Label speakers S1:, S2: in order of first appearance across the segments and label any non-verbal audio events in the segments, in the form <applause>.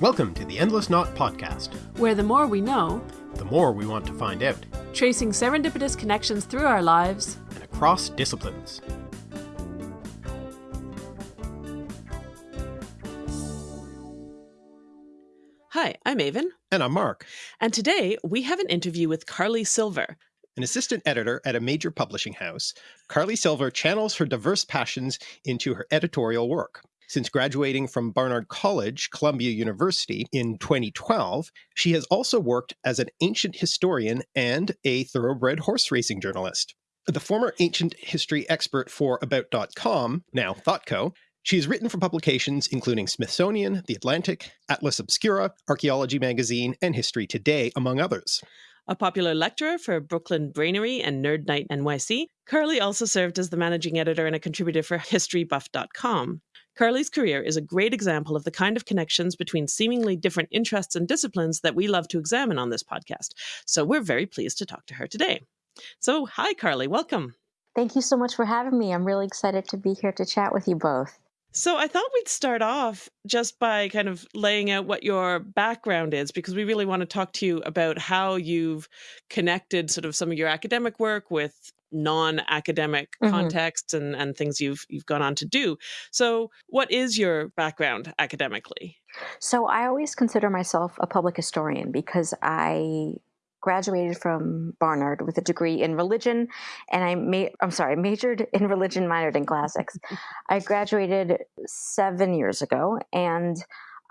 S1: Welcome to the Endless Knot Podcast,
S2: where the more we know,
S1: the more we want to find out,
S2: tracing serendipitous connections through our lives
S1: and across disciplines.
S2: Hi, I'm Aven.
S1: And I'm Mark.
S2: And today we have an interview with Carly Silver.
S1: An assistant editor at a major publishing house, Carly Silver channels her diverse passions into her editorial work. Since graduating from Barnard College, Columbia University in 2012, she has also worked as an ancient historian and a thoroughbred horse racing journalist. The former ancient history expert for About.com, now ThoughtCo, she has written for publications including Smithsonian, The Atlantic, Atlas Obscura, Archaeology Magazine, and History Today, among others.
S2: A popular lecturer for Brooklyn Brainery and Nerd Night NYC, Carly also served as the managing editor and a contributor for HistoryBuff.com. Carly's career is a great example of the kind of connections between seemingly different interests and disciplines that we love to examine on this podcast. So we're very pleased to talk to her today. So, hi, Carly, welcome.
S3: Thank you so much for having me. I'm really excited to be here to chat with you both.
S2: So I thought we'd start off just by kind of laying out what your background is, because we really want to talk to you about how you've connected sort of some of your academic work with non-academic mm -hmm. contexts and, and things you've you've gone on to do. So what is your background academically?
S3: So I always consider myself a public historian because I graduated from Barnard with a degree in religion, and I made I'm sorry, majored in religion, minored in classics. I graduated seven years ago, and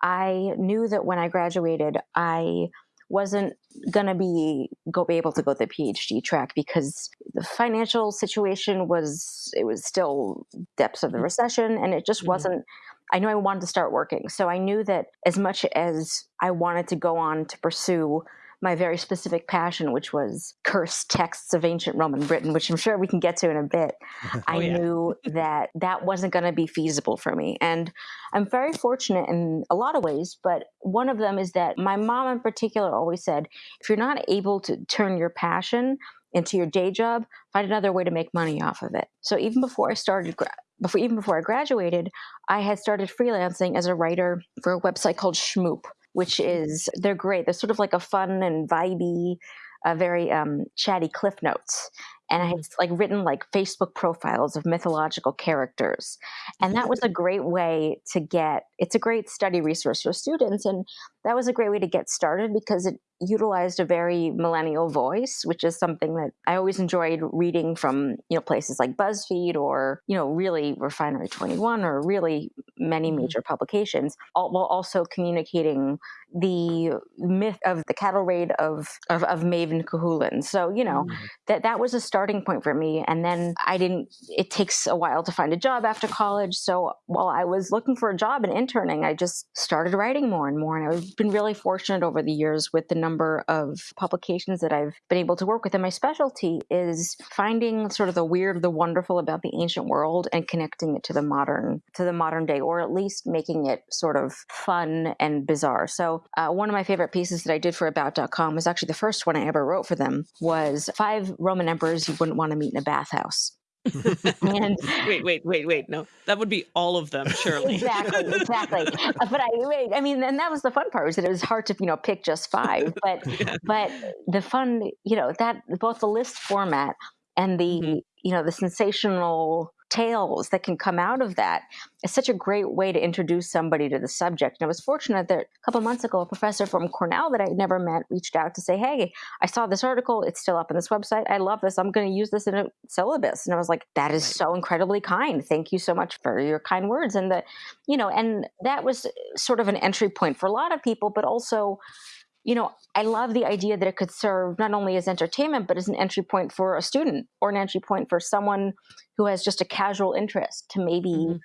S3: I knew that when I graduated, I wasn't gonna be go be able to go the PhD track because the financial situation was it was still depths of the mm-hmm. recession, and it just mm -hmm. wasn't. I knew I wanted to start working, so I knew that as much as I wanted to go on to pursue my very specific passion, which was cursed texts of ancient Roman Britain, which I'm sure we can get to in a bit, <laughs> oh, I yeah. knew <laughs> that that wasn't going to be feasible for me. And I'm very fortunate in a lot of ways, but one of them is that my mom in particular always said, if you're not able to turn your passion into your day job, find another way to make money off of it. So even before I started before even before I graduated, I had started freelancing as a writer for a website called Shmoop, which is they're great. They're sort of like a fun and vibey, uh, very um, chatty cliff notes. And I had like written like Facebook profiles of mythological characters, and that was a great way to get. It's a great study resource for students, and that was a great way to get started because it utilized a very millennial voice, which is something that I always enjoyed reading from, you know, places like BuzzFeed or, you know, really Refinery 21 or really many mm-hmm. major publications, all, while also communicating the myth of the cattle raid of, of, of Maven Cuchulainn. So, you know, mm-hmm. that, that was a starting point for me. And then I didn't, it takes a while to find a job after college. So while I was looking for a job and interning, I just started writing more and more. And I've been really fortunate over the years with the number of publications that I've been able to work with. And my specialty is finding sort of the weird, the wonderful about the ancient world and connecting it to the modern, to the modern day, or at least making it sort of fun and bizarre. So uh, one of my favorite pieces that I did for About.com was actually the first one I ever wrote for them was five Roman emperors you wouldn't want to meet in a bathhouse. <laughs>
S2: and wait, wait, wait, wait. No, that would be all of them, surely.
S3: exactly, exactly. <laughs> But I, wait, I mean, and that was the fun part was that it was hard to, you know, pick just five. <laughs> But, yeah. but the fun, you know, that both the list format and the, mm-hmm. you know, the sensational tales that can come out of that is such a great way to introduce somebody to the subject. And I was fortunate that a couple months ago, a professor from Cornell that I'd never met reached out to say, Hey, I saw this article. It's still up on this website. I love this. I'm going to use this in a syllabus. And I was like, that is so incredibly kind. Thank you so much for your kind words. And the, you know, and that was uh, sort of an entry point for a lot of people, but also you know, I love the idea that it could serve not only as entertainment, but as an entry point for a student or an entry point for someone who has just a casual interest to maybe mm -hmm.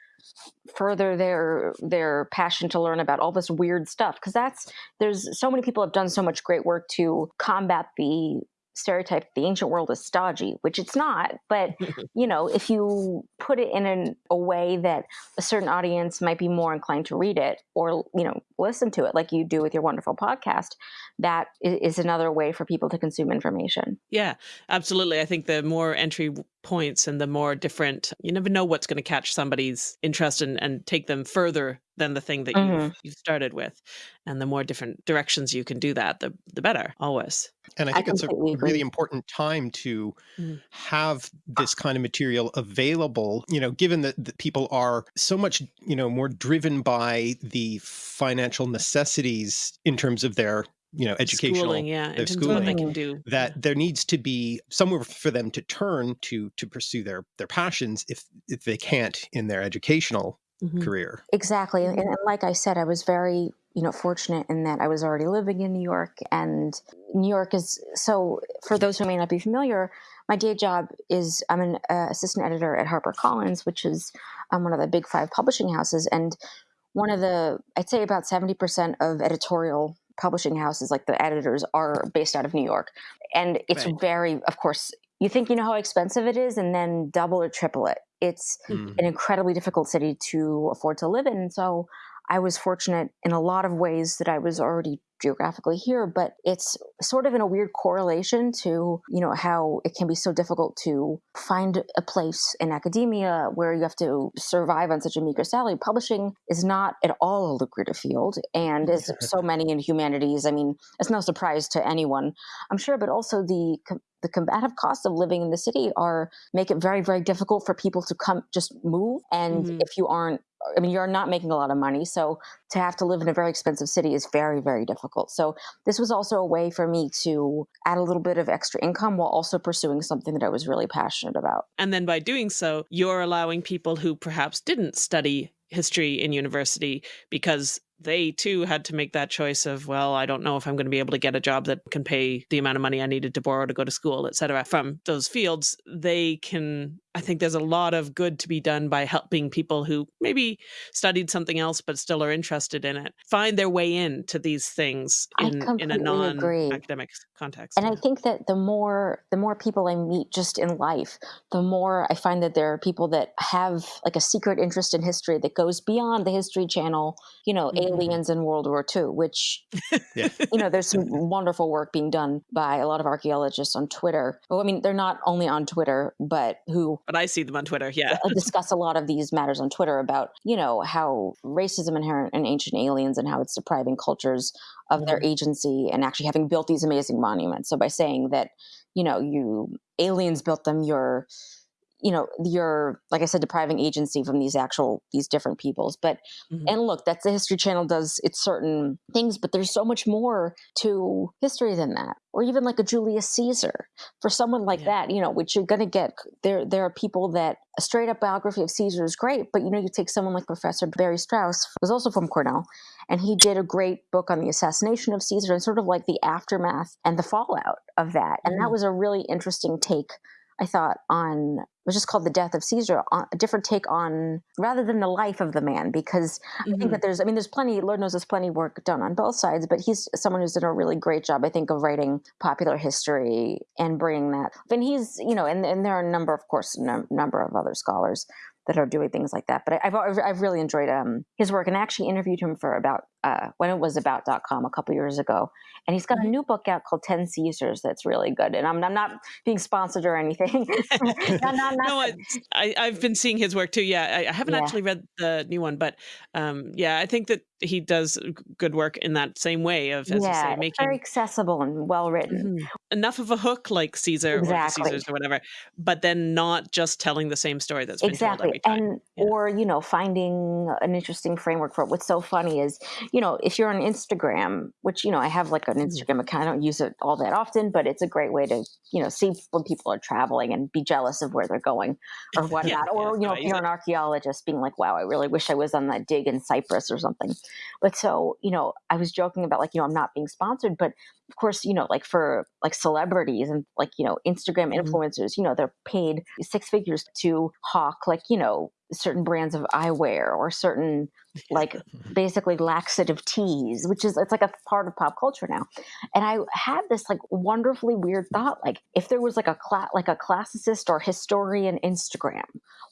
S3: further their their passion to learn about all this weird stuff. Because that's there's so many people have done so much great work to combat the stereotype the ancient world is stodgy, which it's not. But <laughs> you know, if you put it in an, a way that a certain audience might be more inclined to read it or you know listen to it, like you do with your wonderful podcast, that is another way for people to consume information.
S2: Yeah, absolutely. I think the more entry points and the more different you never know what's going to catch somebody's interest and, and take them further than the thing that
S3: Mhm.
S2: you've, you've started with and the more different directions you can do that the, the better always
S1: And I
S3: I
S1: think it's a
S3: agree.
S1: really important time to
S2: Mm.
S1: have this kind of material available, you know, given that, that people are so much, you know, more driven by the financial necessities in terms of their, you know, educational
S2: schooling yeah in
S1: their
S2: terms of they
S3: schooling.
S2: can do
S1: that there needs to be somewhere for them to turn to to pursue their their passions if if they can't in their educational
S2: Mhm.
S1: career.
S3: Exactly. And, and like I said, I was very, you know, fortunate in that I was already living in New York and New York is so for those who may not be familiar, my day job is I'm an uh, assistant editor at HarperCollins, which is um, one of the big five publishing houses. And one of the, I'd say about 70% of editorial publishing houses, like the editors, are based out of New York. And it's
S2: Right.
S3: very, of course, you think you know how expensive it is and then double or triple it. It's
S1: Mm.
S3: an incredibly difficult city to afford to live in. So I was fortunate in a lot of ways that I was already geographically here, but it's sort of in a weird correlation to, you know, how it can be so difficult to find a place in academia where you have to survive on such a meager salary. Publishing is not at all a lucrative field. And as <laughs> so many in humanities, I mean, it's no surprise to anyone, I'm sure, but also the the combative costs of living in the city are make it very very difficult for people to come just move and
S2: Mhm.
S3: if you aren't i mean you're not making a lot of money so to have to live in a very expensive city is very very difficult so this was also a way for me to add a little bit of extra income while also pursuing something that i was really passionate about
S2: And then by doing so, you're allowing people who perhaps didn't study history in university because they too had to make that choice of, well, I don't know if I'm going to be able to get a job that can pay the amount of money I needed to borrow to go to school, et cetera. From those fields, they can, I think there's a lot of good to be done by helping people who maybe studied something else but still are interested in it find their way into these things in, in a non-academic context.
S3: and i think that the more the more people i meet just in life the more i find that there are people that have like a secret interest in history that goes beyond the history channel you know
S2: Mhm.
S3: aliens in world war ii which
S1: Yeah.
S3: you know there's some wonderful work being done by a lot of archaeologists on twitter well i mean they're not only on twitter but who
S2: but I see them on Twitter. Yeah.
S3: uh, discuss a lot of these matters on Twitter about, you know, how racism inherent in ancient aliens and how it's depriving cultures of their agency and actually having built these amazing monuments. So by saying that, you know, you aliens built them, you're you know, you're like I said, depriving agency from these actual these different peoples. But
S2: Mhm.
S3: and look, that's the History Channel does its certain things, but there's so much more to history than that. Or even like a Julius Caesar. For someone like
S2: Yeah.
S3: that, you know, which you're gonna get there there are people that a straight up biography of Caesar is great, but you know, you take someone like Professor Barry Strauss, was also from Cornell, and he did a great book on the assassination of Caesar and sort of like the aftermath and the fallout of that. And that
S2: Mhm.
S3: was a really interesting take I thought on it was just called the death of Caesar, on, a different take on rather than the life of the man, because I think that there's I mean there's plenty Lord knows there's plenty of work done on both sides, but he's someone who's done a really great job, I think, of writing popular history and bringing that. And he's you know, and, and there are a number, of course, a number of other scholars that are doing things like that. But I, I've I've I've really enjoyed um, his work, and I actually interviewed him for about uh, when it was about.com a couple years ago, and he's got a
S2: Mhm.
S3: new book out called Ten Caesars that's really good. And I'm, I'm not being sponsored or anything. <laughs> <laughs> not, not,
S2: no, I, I, I've been seeing his work too. Yeah, I, I haven't
S3: Yeah.
S2: actually read the new one, but um, yeah, I think that he does good work in that same way of, as you
S3: yeah,
S2: say, making
S3: very accessible and well written.
S2: Mhm. enough of a hook like Caesar or the Caesars or whatever, but then not just telling the same story that's been told
S3: exactly
S2: every time.
S3: and
S2: Yeah.
S3: or you know finding an interesting framework for it what's so funny is you know if you're on instagram which you know i have like an
S2: Mhm.
S3: instagram account i don't use it all that often but it's a great way to you know see when people are traveling and be jealous of where they're going or whatnot or
S2: yeah,
S3: you know if you're an archaeologist being like wow i really wish i was on that dig in cyprus or something but so you know i was joking about like you know i'm not being sponsored but of course, you know, like for like celebrities and like, you know, Instagram
S2: Mhm.
S3: influencers, you know, they're paid six figures to hawk like, you know, certain brands of eyewear or certain like <laughs> basically laxative teas, which is it's like a part of pop culture now. And I had this like wonderfully weird thought, like if there was like a cla- like a classicist or historian Instagram,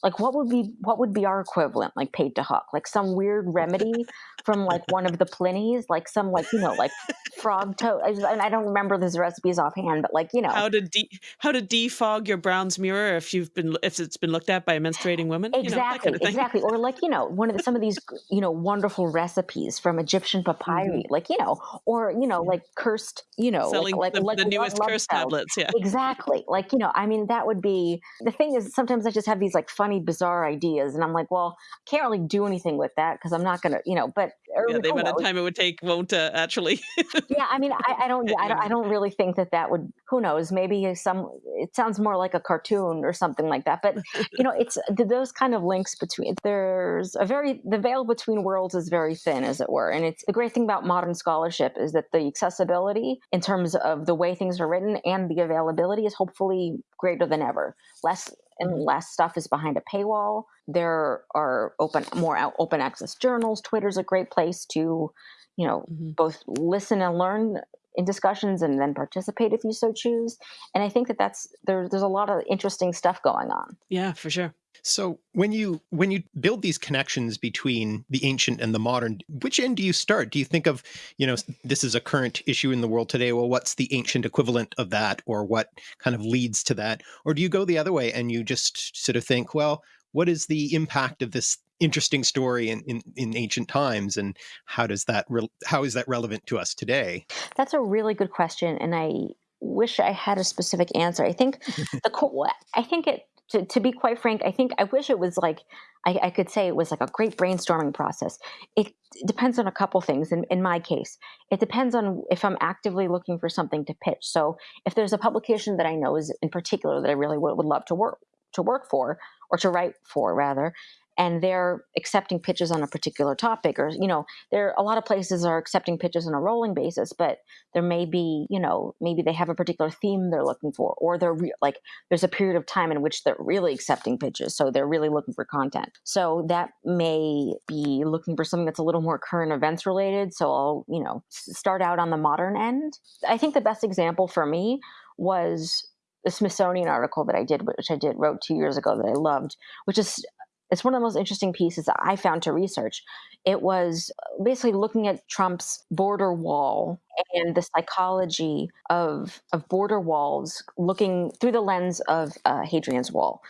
S3: like what would be what would be our equivalent, like paid to hawk, like some weird remedy from like one of the Plinies, like some like you know like frog toast. I, I don't remember those recipes offhand, but like you know,
S2: how to de- how to defog your bronze mirror if you've been if it's been looked at by a menstruating woman.
S3: Exactly,
S2: you know, kind of
S3: exactly. Or like you know, one of the, some of these you know wonderful recipes from Egyptian papyri, mm-hmm. like you know, or you know, like cursed, you know,
S2: selling
S3: like,
S2: the,
S3: like,
S2: the newest cursed tablets. Yeah,
S3: exactly. Like you know, I mean, that would be the thing. Is sometimes I just have these like funny, bizarre ideas, and I'm like, well, I can't really do anything with that because I'm not gonna, you know. But
S2: yeah, the amount of time it would take won't uh, actually. <laughs>
S3: yeah, I mean, I, I don't, I don't, I <laughs> don't really think that that would. Who knows? Maybe some. It sounds more like a cartoon or something like that. But you know, it's <laughs> those kind of links between. There's a very the veil between worlds is very thin, as it were, and it's the great thing about modern scholarship is that the accessibility in terms of the way things are written and the availability is hopefully greater than ever. Less and mm-hmm. less stuff is behind a paywall. There are open more open access journals. Twitter's a great place to, you know, mm-hmm. both listen and learn in discussions and then participate if you so choose. And I think that that's there, there's a lot of interesting stuff going on.
S2: Yeah, for sure.
S1: So when you when you build these connections between the ancient and the modern, which end do you start? Do you think of, you know, this is a current issue in the world today. Well, what's the ancient equivalent of that or what kind of leads to that? Or do you go the other way and you just sort of think, well, what is the impact of this interesting story in, in, in ancient times and how does that how is that relevant to us today?
S3: That's a really good question and I wish I had a specific answer. I think <laughs> the I think it to, to be quite frank, I think I wish it was like I, I, could say it was like a great brainstorming process. It depends on a couple things. In, in my case, it depends on if I'm actively looking for something to pitch. So if there's a publication that I know is in particular that I really would, would love to work to work for or to write for rather, and they're accepting pitches on a particular topic or you know there a lot of places are accepting pitches on a rolling basis but there may be you know maybe they have a particular theme they're looking for or they're re- like there's a period of time in which they're really accepting pitches so they're really looking for content. So that may be looking for something that's a little more current events related so i'll you know start out on the modern end. I think the best example for me was the Smithsonian article that I did, which I did wrote two years ago that I loved, which is it's one of the most interesting pieces that I found to research. It was basically looking at Trump's border wall and the psychology of of border walls, looking through the lens of uh, Hadrian's Wall.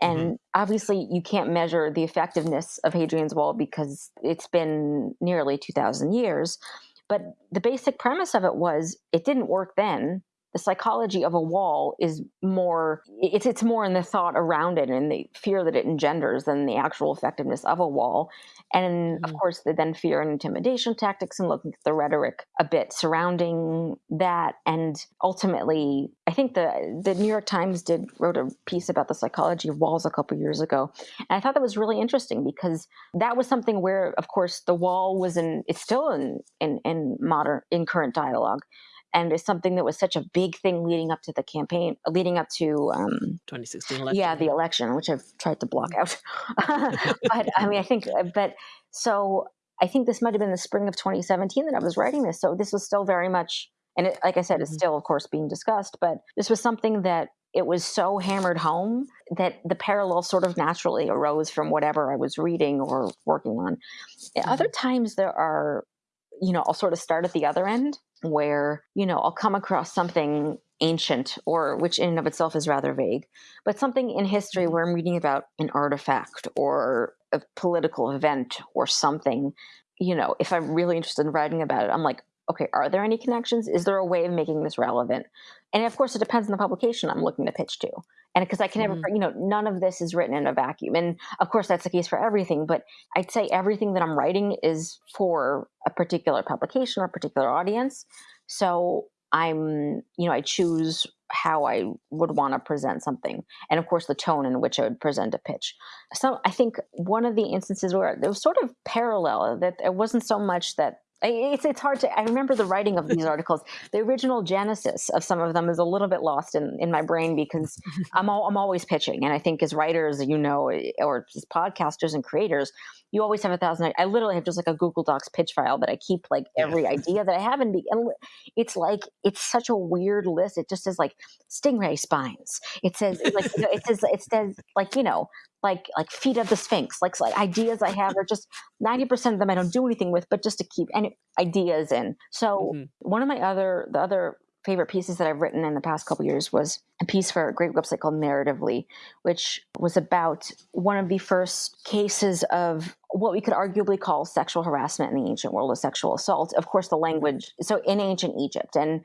S3: And mm-hmm. obviously, you can't measure the effectiveness of Hadrian's Wall because it's been nearly two thousand years. But the basic premise of it was it didn't work then the psychology of a wall is more it's it's more in the thought around it and the fear that it engenders than the actual effectiveness of a wall. And mm-hmm. of course the then fear and intimidation tactics and looking at the rhetoric a bit surrounding that. And ultimately i think the the new york times did wrote a piece about the psychology of walls a couple years ago. And i thought that was really interesting because that was something where of course the wall was in it's still in in, in modern in current dialogue and it's something that was such a big thing leading up to the campaign, leading up to
S2: um, 2016 election.
S3: Yeah, the election, which I've tried to block out. <laughs> but I mean, I think, uh, but so I think this might have been the spring of 2017 that I was writing this. So this was still very much, and it, like I said, it's mm-hmm. still, of course, being discussed. But this was something that it was so hammered home that the parallel sort of naturally arose from whatever I was reading or working on. Mm-hmm. Other times there are, you know, I'll sort of start at the other end where, you know, I'll come across something ancient or which in and of itself is rather vague, but something in history mm-hmm. where I'm reading about an artifact or a political event or something, you know, if I'm really interested in writing about it, I'm like, okay, are there any connections? Is there a way of making this relevant? And of course, it depends on the publication I'm looking to pitch to. And because I can never, mm-hmm. you know, none of this is written in a vacuum. And of course, that's the case for everything. But I'd say everything that I'm writing is for a particular publication or a particular audience. So I'm, you know, I choose how I would want to present something. And of course, the tone in which I would present a pitch. So I think one of the instances where there was sort of parallel that it wasn't so much that it's it's hard to. I remember the writing of these articles. The original genesis of some of them is a little bit lost in, in my brain because <laughs> I'm all, I'm always pitching, and I think as writers, you know, or as podcasters and creators, you always have a thousand. I literally have just like a Google Docs pitch file that I keep like every yeah. <laughs> idea that I have, and, be, and it's like it's such a weird list. It just says like stingray spines. It says like you know, it says it says like you know like like feet of the sphinx like like ideas i have are just 90% of them i don't do anything with but just to keep any ideas in so mm-hmm. one of my other the other favorite pieces that I've written in the past couple years was a piece for a great website called Narratively, which was about one of the first cases of what we could arguably call sexual harassment in the ancient world of sexual assault. Of course, the language, so in ancient Egypt. And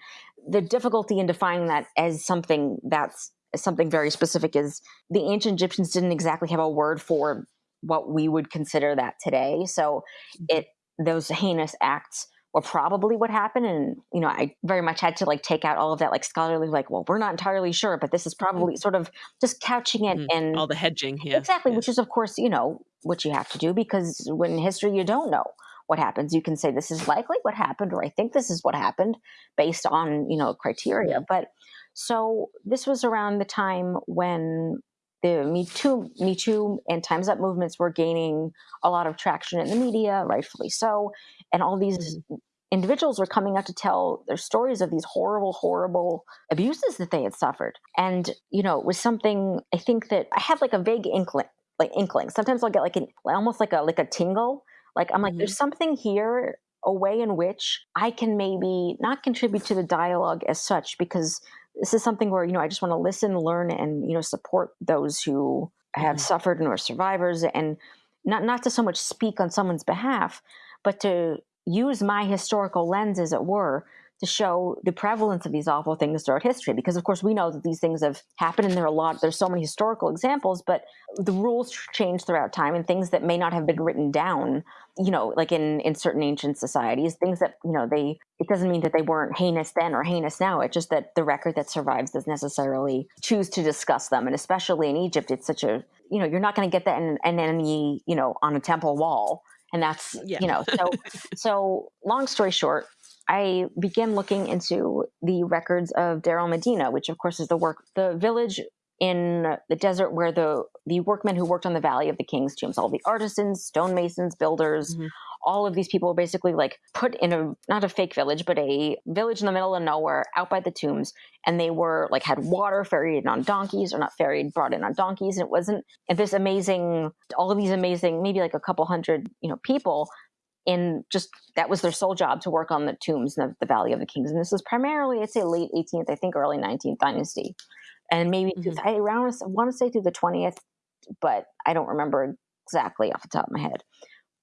S3: the difficulty in defining that as something that's something very specific is the ancient Egyptians didn't exactly have a word for what we would consider that today. So mm-hmm. it those heinous acts or probably what happened and you know i very much had to like take out all of that like scholarly like well we're not entirely sure but this is mm-hmm. probably sort of just couching it mm, and
S2: all the hedging yeah
S3: exactly
S2: yeah.
S3: which is of course you know what you have to do because when in history you don't know what happens you can say this is likely what happened or i think this is what happened based on you know criteria but so this was around the time when the Me Too, Me Too and Time's Up movements were gaining a lot of traction in the media, rightfully so. And all these mm-hmm. individuals were coming out to tell their stories of these horrible, horrible abuses that they had suffered. And, you know, it was something I think that I had like a vague inkling, like inkling. Sometimes I'll get like an almost like a like a tingle. Like I'm like, mm-hmm. there's something here a way in which I can maybe not contribute to the dialogue as such because this is something where you know I just want to listen, learn, and you know support those who have mm-hmm. suffered and are survivors, and not not to so much speak on someone's behalf, but to use my historical lens, as it were, to show the prevalence of these awful things throughout history because of course we know that these things have happened and there are a lot there's so many historical examples but the rules change throughout time and things that may not have been written down you know like in in certain ancient societies things that you know they it doesn't mean that they weren't heinous then or heinous now it's just that the record that survives doesn't necessarily choose to discuss them and especially in egypt it's such a you know you're not going to get that in, in any you know on a temple wall and that's yeah. you know so <laughs> so long story short I began looking into the records of Deir el-Medina, which of course is the work, the village in the desert where the the workmen who worked on the Valley of the King's tombs, all the artisans, stonemasons, builders, mm-hmm. all of these people were basically like put in a not a fake village, but a village in the middle of nowhere, out by the tombs, and they were like had water ferried in on donkeys, or not ferried, brought in on donkeys, and it wasn't and this amazing, all of these amazing, maybe like a couple hundred, you know, people in just that was their sole job to work on the tombs in the, the, Valley of the Kings. And this was primarily, I'd say, late 18th, I think, early 19th dynasty, and maybe mm-hmm. I around I want to say through the 20th, but I don't remember exactly off the top of my head.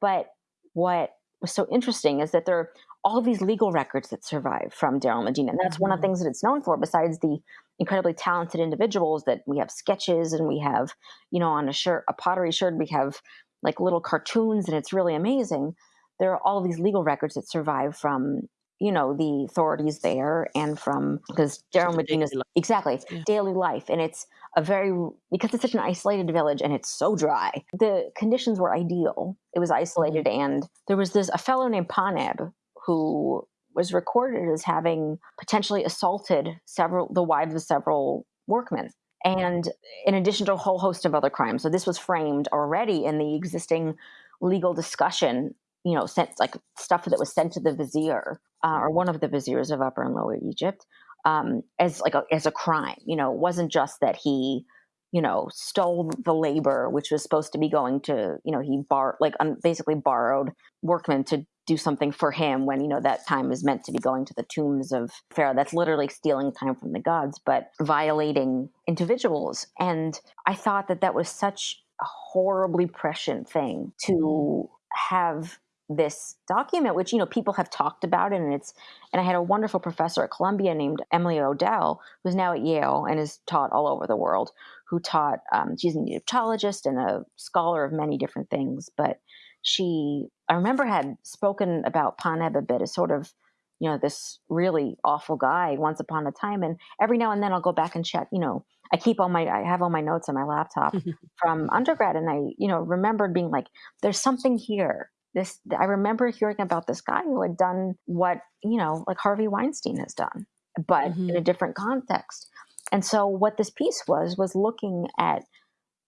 S3: But what was so interesting is that there are all these legal records that survive from Deir el-Medina, and that's mm-hmm. one of the mm-hmm. things that it's known for. Besides the incredibly talented individuals that we have sketches and we have, you know, on a sherd, a pottery sherd, we have like little cartoons, and it's really amazing there are all these legal records that survive from you know the authorities there and from because Deir el-Medina's exactly yeah. daily life and it's a very because it's such an isolated village and it's so dry the conditions were ideal it was isolated mm-hmm. and there was this a fellow named Paneb who was recorded as having potentially assaulted several the wives of several workmen and in addition to a whole host of other crimes so this was framed already in the existing legal discussion you know, sent like stuff that was sent to the vizier uh, or one of the viziers of Upper and Lower Egypt um, as like a, as a crime. You know, it wasn't just that he, you know, stole the labor, which was supposed to be going to, you know, he bar like um, basically borrowed workmen to do something for him when you know that time is meant to be going to the tombs of pharaoh that's literally stealing time from the gods but violating individuals and i thought that that was such a horribly prescient thing to have this document, which you know people have talked about, and it's and I had a wonderful professor at Columbia named Emily Odell, who's now at Yale and is taught all over the world. Who taught? Um, she's an Egyptologist and a scholar of many different things, but she I remember had spoken about Paneb a bit as sort of you know this really awful guy once upon a time, and every now and then I'll go back and check. You know, I keep all my I have all my notes on my laptop <laughs> from undergrad, and I you know remembered being like, there's something here this i remember hearing about this guy who had done what you know like harvey weinstein has done but mm-hmm. in a different context and so what this piece was was looking at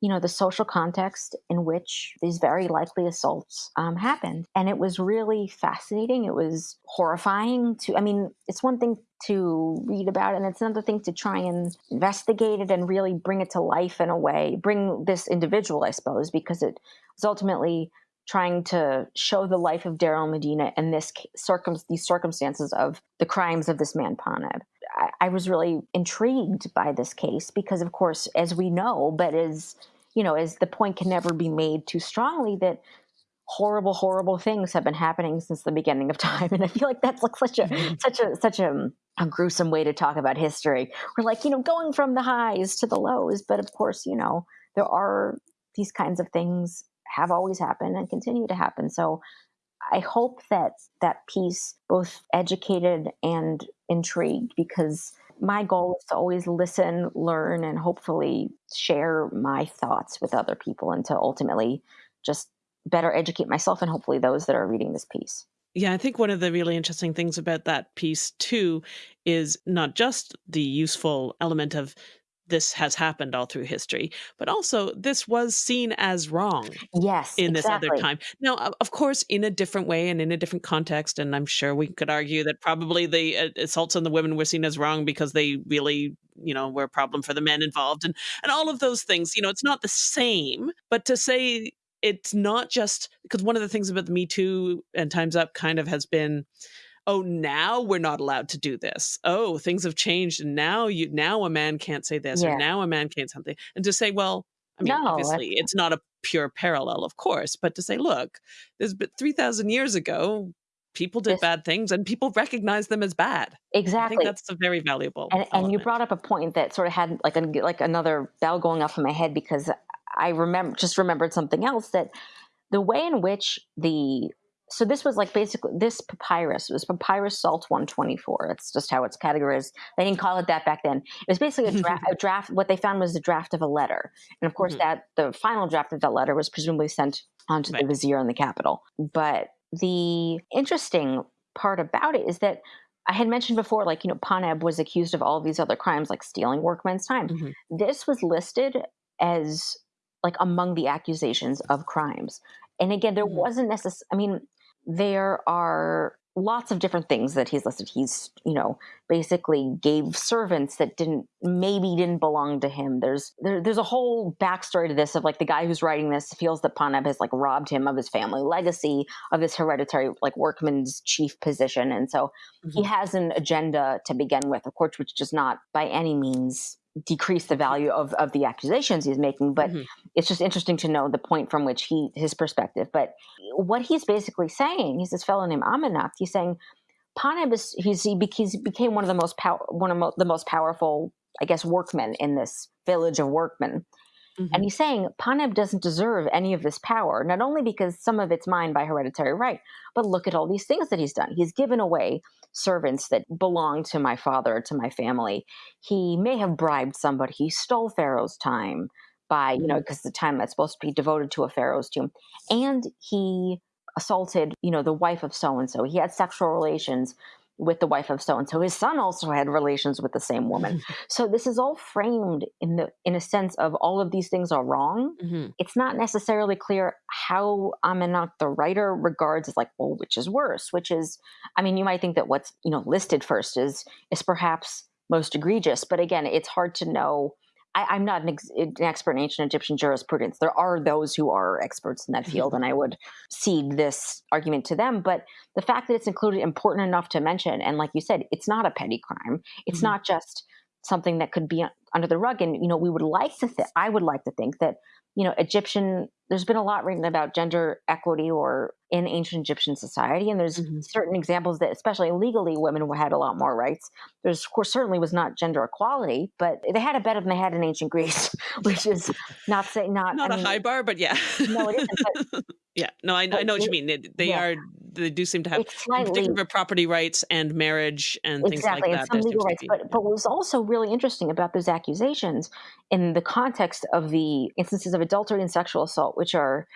S3: you know, the social context in which these very likely assaults um, happened. And it was really fascinating. It was horrifying to, I mean, it's one thing to read about it, and it's another thing to try and investigate it and really bring it to life in a way, bring this individual, I suppose, because it was ultimately trying to show the life of Deir el-Medina and this circum these circumstances of the crimes of this man Paneb. I, I was really intrigued by this case because, of course, as we know, but as you know, as the point can never be made too strongly that horrible, horrible things have been happening since the beginning of <laughs> time, and I feel like that's like such a mm-hmm. such a such a a gruesome way to talk about history. We're like, you know, going from the highs to the lows, but of course, you know, there are these kinds of things have always happened and continue to happen. So I hope that that piece both educated and intrigued because my goal is to always listen, learn, and hopefully share my thoughts with other people and to ultimately just better educate myself and hopefully those that are reading this piece.
S2: Yeah, I think one of the really interesting things about that piece too is not just the useful element of this has happened all through history, but also this was seen as wrong.
S3: Yes,
S2: in
S3: exactly.
S2: this other time. Now, of course, in a different way and in a different context, and I'm sure we could argue that probably the uh, assaults on the women were seen as wrong because they really, you know, were a problem for the men involved, and and all of those things. You know, it's not the same, but to say it's not just because one of the things about the Me Too and Times Up kind of has been oh now we're not allowed to do this. Oh things have changed and now you now a man can't say this yeah. or now a man can't something. And to say well i mean no, obviously it's not a pure parallel of course but to say look there's 3000 years ago people did this, bad things and people recognize them as bad.
S3: Exactly
S2: i think that's a very valuable
S3: and, and you brought up a point that sort of had like a, like another bell going off in my head because i remember just remembered something else that the way in which the so this was like basically this papyrus was papyrus salt 124 that's just how it's categorized they didn't call it that back then it was basically a, dra- a draft what they found was a draft of a letter and of course mm-hmm. that the final draft of that letter was presumably sent on to right. the vizier in the capital but the interesting part about it is that I had mentioned before, like, you know, Paneb was accused of all these other crimes, like stealing workmen's time. Mm-hmm. This was listed as like among the accusations of crimes. And again, there mm-hmm. wasn't necessarily, I mean, there are lots of different things that he's listed. He's, you know, basically gave servants that didn't maybe didn't belong to him. There's there, there's a whole backstory to this of like the guy who's writing this feels that Paneb has like robbed him of his family legacy, of his hereditary like workman's chief position, and so mm-hmm. he has an agenda to begin with, of course, which does not by any means decrease the value of, of the accusations he's making but mm-hmm. it's just interesting to know the point from which he his perspective but what he's basically saying he's this fellow named Amenacht he's saying Paneb is he's he, became one of the most power one of mo- the most powerful I guess workmen in this village of workmen Mm-hmm. And he's saying Paneb doesn't deserve any of this power, not only because some of it's mine by hereditary right, but look at all these things that he's done. He's given away servants that belong to my father, to my family. He may have bribed somebody. He stole Pharaoh's time by, you know, because mm-hmm. the time that's supposed to be devoted to a Pharaoh's tomb. And he assaulted, you know, the wife of so and so. He had sexual relations with the wife of so and so. His son also had relations with the same woman. <laughs> so this is all framed in the in a sense of all of these things are wrong. Mm-hmm. It's not necessarily clear how Amenacht, the writer, regards as like, well, which is worse? Which is, I mean, you might think that what's you know listed first is is perhaps most egregious, but again, it's hard to know I, am not an, ex, an, expert in ancient Egyptian jurisprudence. There are those who are experts in that field, mm-hmm. and I would cede this argument to them. But the fact that it's included important enough to mention, and like you said, it's not a petty crime. It's mm-hmm. not just something that could be under the rug. And you know, we would like to. Th- I would like to think that you know, Egyptian, there's been a lot written about gender equity or in ancient Egyptian society. And there's mm-hmm. certain examples that, especially legally, women had a lot more rights. There's, of course, certainly was not gender equality, but they had it better than they had in ancient Greece, <laughs> which is not saying, not,
S2: not I a mean, high bar, but yeah.
S3: no, it isn't. But, <laughs>
S2: yeah, no, I, I know what you mean. They, they yeah. are, they do seem to have, particular, property rights and marriage and things
S3: exactly,
S2: like
S3: that. Exactly, some legal rights. Be, but, yeah. but what was also really interesting about those accusations in the context of the instances of adultery and sexual assault, which are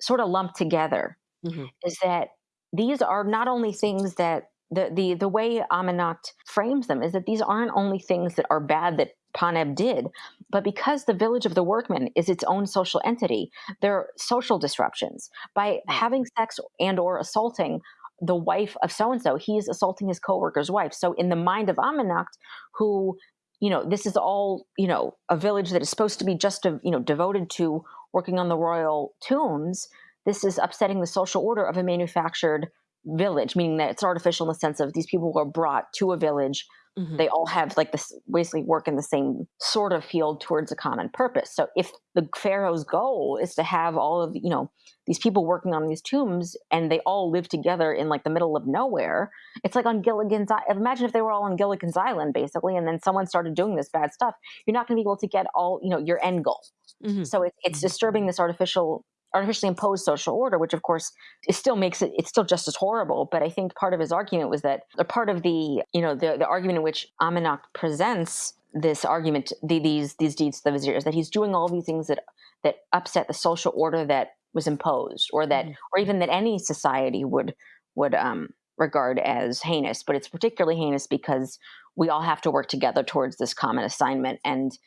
S3: sort of lumped together, mm-hmm. is that these are not only things that the, the the way Amenacht frames them is that these aren't only things that are bad that Paneb did. But because the village of the workmen is its own social entity, there are social disruptions. By having sex and or assaulting the wife of so and so, he's assaulting his co-worker's wife. So in the mind of Amenacht, who you know, this is all, you know, a village that is supposed to be just, a, you know, devoted to working on the royal tombs. This is upsetting the social order of a manufactured village, meaning that it's artificial in the sense of these people were brought to a village Mm-hmm. They all have like this basically work in the same sort of field towards a common purpose. So if the pharaoh's goal is to have all of you know these people working on these tombs and they all live together in like the middle of nowhere, it's like on Gilligan's Island. Imagine if they were all on Gilligan's Island basically, and then someone started doing this bad stuff. You're not going to be able to get all you know your end goal. Mm-hmm. So it, it's mm-hmm. disturbing this artificial artificially imposed social order, which of course it still makes it it's still just as horrible. But I think part of his argument was that a part of the you know the, the argument in which Amenacht presents this argument the, these these deeds to the vizier is that he's doing all these things that that upset the social order that was imposed or that mm-hmm. or even that any society would would um regard as heinous but it's particularly heinous because we all have to work together towards this common assignment and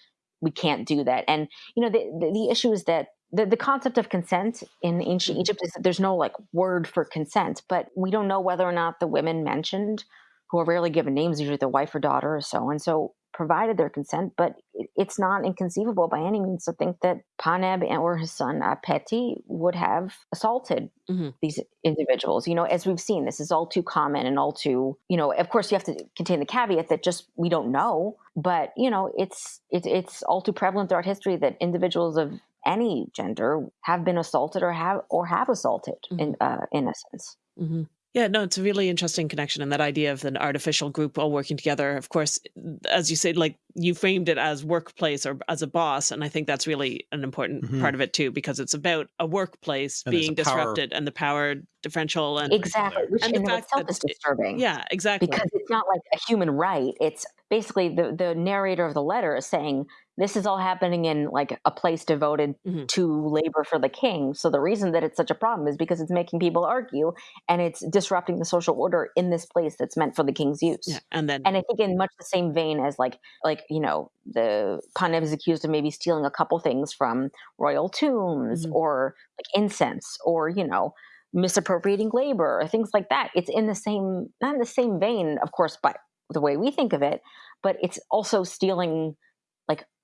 S3: we can't do that and you know the, the, the issue is that the, the concept of consent in ancient mm-hmm. Egypt is that there's no like word for consent, but we don't know whether or not the women mentioned, who are rarely given names, usually the wife or daughter or so and so, provided their consent. But it's not inconceivable by any means to think that Paneb or his son uh, Peti would have assaulted mm-hmm. these individuals. You know, as we've seen, this is all too common and all too, you know, of course you have to contain the caveat that just we don't know, but you know, it's it's it's all too prevalent throughout history that individuals of any gender have been assaulted or have or have assaulted mm-hmm. in uh, innocence.
S2: Mm-hmm. Yeah, no, it's a really interesting connection. And that idea of an artificial group all working together, of course, as you said, like you framed it as workplace or as a boss. And I think that's really an important mm-hmm. part of it too, because it's about a workplace and being disrupted power. and the power differential and
S3: exactly, which and in the fact itself that, is disturbing.
S2: Yeah, exactly.
S3: Because it's not like a human right. It's basically the, the narrator of the letter is saying this is all happening in like a place devoted mm-hmm. to labor for the king. So the reason that it's such a problem is because it's making people argue and it's disrupting the social order in this place that's meant for the king's use.
S2: Yeah, and then
S3: and I think in much the same vein as like like you know the Paneb is accused of maybe stealing a couple things from royal tombs mm-hmm. or like incense or you know misappropriating labor or things like that. It's in the same not in the same vein, of course, but the way we think of it, but it's also stealing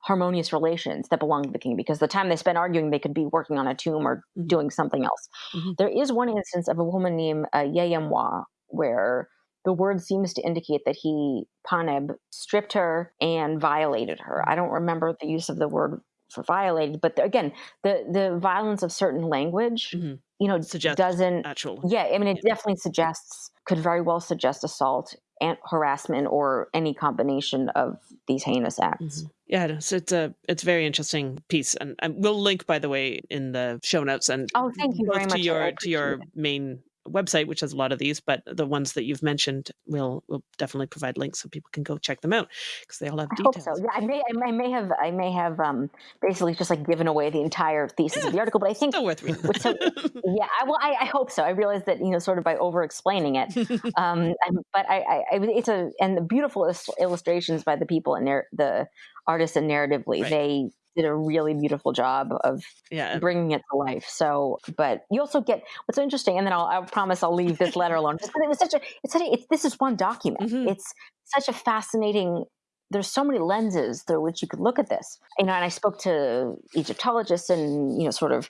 S3: harmonious relations that belong to the king because the time they spend arguing they could be working on a tomb or doing something else mm-hmm. there is one instance of a woman named uh, Yeyemwa where the word seems to indicate that he paneb stripped her and violated her i don't remember the use of the word for violated but the, again the the violence of certain language mm-hmm. you know Suggest doesn't
S2: actual
S3: yeah i mean it yeah. definitely suggests could very well suggest assault and harassment or any combination of these heinous acts. Mm-hmm.
S2: Yeah, so it's a it's a very interesting piece, and, and, we'll link by the way in the show notes and
S3: oh, thank you very
S2: to
S3: much.
S2: your to your main website, which has a lot of these, but the ones that you've mentioned, we'll we'll definitely provide links so people can go check them out because they all have details.
S3: I hope so. Yeah, I may I may have I may have um, basically just like given away the entire thesis yeah, of the article, but I think
S2: still worth reading.
S3: so, yeah, I, well, I, I, hope so. I realize that you know, sort of by over explaining it, <laughs> um, but I, I, it's a and the beautiful illustrations by the people and their the artists and narratively right. they did a really beautiful job of yeah. bringing it to life. So, but you also get what's so interesting, and then I'll, I promise I'll leave this letter alone. Just, it was such a, it's such a, it's, this is one document. Mm-hmm. It's such a fascinating. There's so many lenses through which you could look at this. You know, and I spoke to Egyptologists and you know, sort of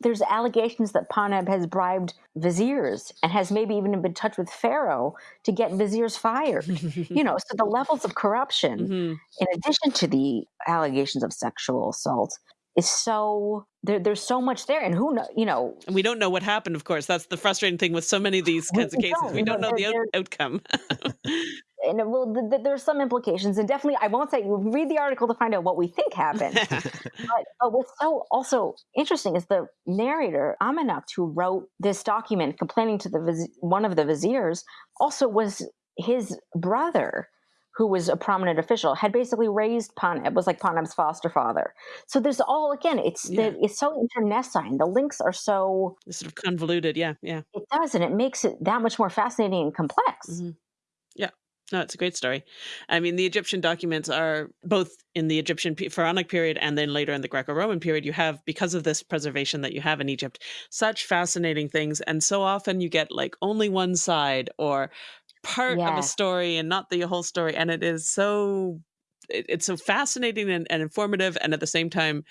S3: there's allegations that Paneb has bribed viziers and has maybe even been in touch with Pharaoh to get viziers fired. <laughs> you know, so the levels of corruption, mm-hmm. in addition to the allegations of sexual assault, is so there, there's so much there, and who know, you know,
S2: and we don't know what happened. Of course, that's the frustrating thing with so many of these kinds of cases. Don't. We don't know the out- outcome. <laughs>
S3: and well, th- th- there's some implications, and definitely, I won't say read the article to find out what we think happened. <laughs> but, but what's so also interesting is the narrator Amenacht, who wrote this document complaining to the viz- one of the viziers, also was his brother who was a prominent official, had basically raised Paneb, was like Paneb's foster father. So there's all again, it's yeah. the, it's so internecine. The links are so
S2: it's sort of convoluted. Yeah, yeah.
S3: It does, and it makes it that much more fascinating and complex.
S2: Mm-hmm. Yeah. No, it's a great story. I mean, the Egyptian documents are both in the Egyptian pharaonic period and then later in the Greco Roman period. You have, because of this preservation that you have in Egypt, such fascinating things. And so often you get like only one side or part yeah. of a story and not the whole story. And it is so. It's so fascinating and, and informative, and at the same time,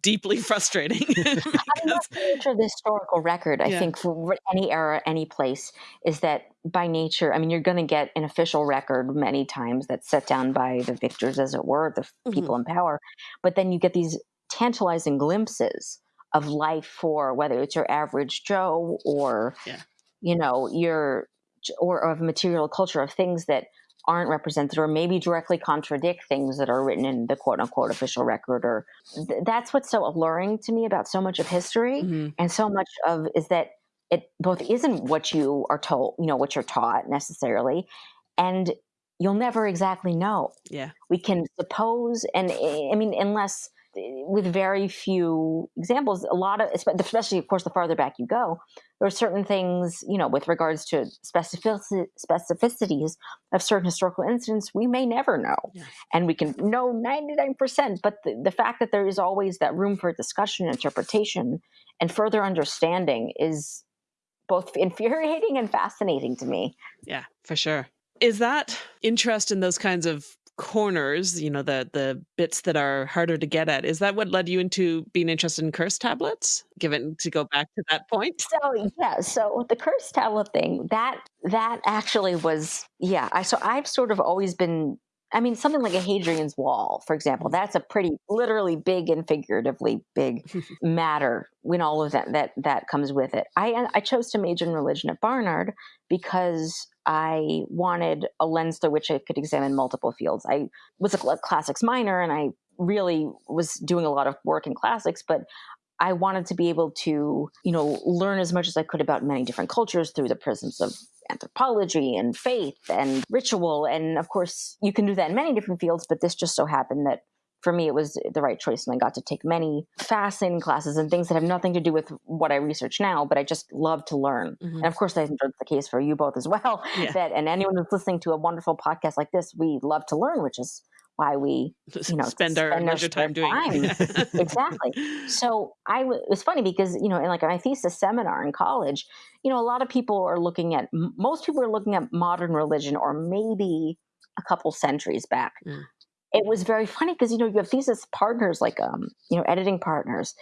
S2: deeply <laughs> frustrating. <laughs>
S3: because, the nature of the historical record, I yeah. think, for any era, any place, is that by nature, I mean, you're going to get an official record many times that's set down by the victors, as it were, the mm-hmm. people in power. But then you get these tantalizing glimpses of life for whether it's your average Joe or, yeah. you know, your or of material culture of things that aren't represented or maybe directly contradict things that are written in the quote unquote official record or th- that's what's so alluring to me about so much of history mm-hmm. and so much of is that it both isn't what you are told you know what you're taught necessarily and you'll never exactly know
S2: yeah
S3: we can suppose and i mean unless with very few examples, a lot of, especially of course, the farther back you go, there are certain things, you know, with regards to specific- specificities of certain historical incidents, we may never know. Yeah. And we can know 99%, but the, the fact that there is always that room for discussion, interpretation, and further understanding is both infuriating and fascinating to me.
S2: Yeah, for sure. Is that interest in those kinds of corners, you know, the the bits that are harder to get at. Is that what led you into being interested in curse tablets? Given to go back to that point.
S3: So yeah, so the curse tablet thing that that actually was yeah. I so I've sort of always been. I mean, something like a Hadrian's Wall, for example, mm. that's a pretty literally big and figuratively big <laughs> matter when all of that that that comes with it. I I chose to major in religion at Barnard because I wanted a lens through which I could examine multiple fields. I was a classics minor and I really was doing a lot of work in classics, but I wanted to be able to, you know, learn as much as I could about many different cultures through the prisms of anthropology and faith and ritual. And of course, you can do that in many different fields, but this just so happened that for me, it was the right choice. And I got to take many fascinating classes and things that have nothing to do with what I research now, but I just love to learn. Mm-hmm. And of course, I think that's the case for you both as well. Yeah. <laughs> That and anyone who's listening to a wonderful podcast like this, we love to learn, which is why we you know
S2: spend our spend leisure time doing time. <laughs>
S3: exactly. So i it was funny because you know in like my thesis seminar in college you know a lot of people are looking at most people are looking at modern religion or maybe a couple centuries back. Mm it was very funny because you know you have thesis partners like um you know editing partners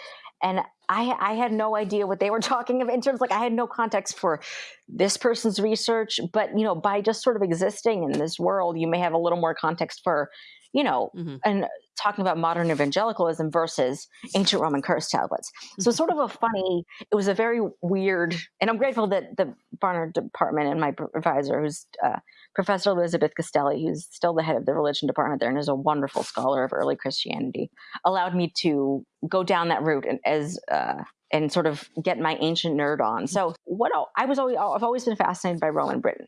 S3: and I, I had no idea what they were <laughs> talking about in terms like I had no context for this person's research, but you know, by just sort of existing in this world, you may have a little more context for, you know, mm-hmm. and talking about modern evangelicalism versus ancient Roman curse tablets. So, sort of a <laughs> funny, it was a very weird, and I'm grateful that the Barnard department and my advisor, who's uh, Professor Elizabeth Castelli, who's still the head of the religion department there and is a wonderful scholar of early Christianity, allowed me to go down that route and as uh, and sort of get my ancient nerd on. So, what I was always I've always been fascinated by Roman Britain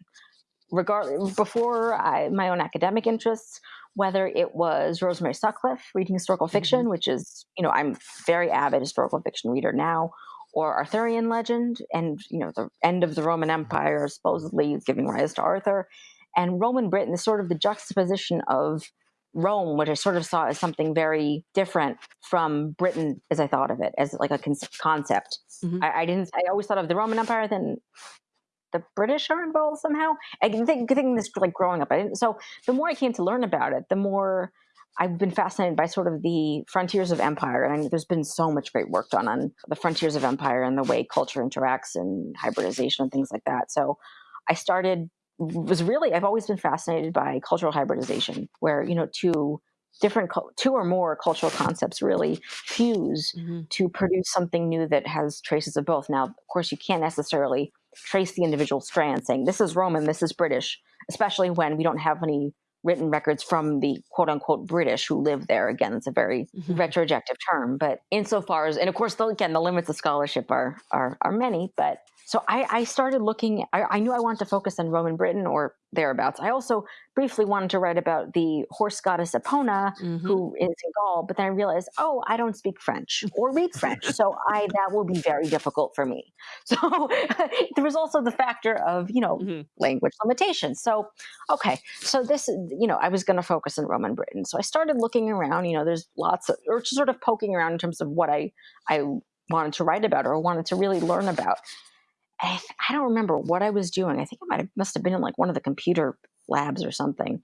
S3: regardless before I, my own academic interests whether it was Rosemary Sutcliff reading historical fiction, mm-hmm. which is, you know, I'm very avid historical fiction reader now, or Arthurian legend, and you know, the end of the Roman Empire supposedly giving rise to Arthur, and Roman Britain is sort of the juxtaposition of Rome, which I sort of saw as something very different from Britain as I thought of it, as like a con- concept. Mm-hmm. I, I, didn't. I always thought of the Roman Empire, then the British are involved somehow. I think this like growing up. I didn't, so the more I came to learn about it, the more I've been fascinated by sort of the frontiers of empire, and there's been so much great work done on the frontiers of empire and the way culture interacts and hybridization and things like that. So I started was really I've always been fascinated by cultural hybridization, where you know two different two or more cultural concepts really fuse mm-hmm. to produce something new that has traces of both. Now, of course, you can't necessarily trace the individual strands saying this is Roman, this is British, especially when we don't have any written records from the quote unquote British who live there. Again, it's a very mm-hmm. retrojective term, but insofar as, and of course, the, again, the limits of scholarship are, are, are many, but so I, I started looking, I, I, knew I wanted to focus on Roman Britain or thereabouts. I also briefly wanted to write about the horse goddess Epona, mm-hmm. who is in Gaul, but then I realized, oh, I don't speak French or read French. so I that will be very difficult for me. <laughs> So <laughs> there was also the factor of, you know, mm-hmm. language limitations. So, okay. So this, you know, I was going to focus on Roman Britain. So I started looking around, you know, there's lots of, or sort of poking around in terms of what I, I wanted to write about or wanted to really learn about. I, I don't remember what I was doing. I think I might have must have been in like one of the computer labs or something.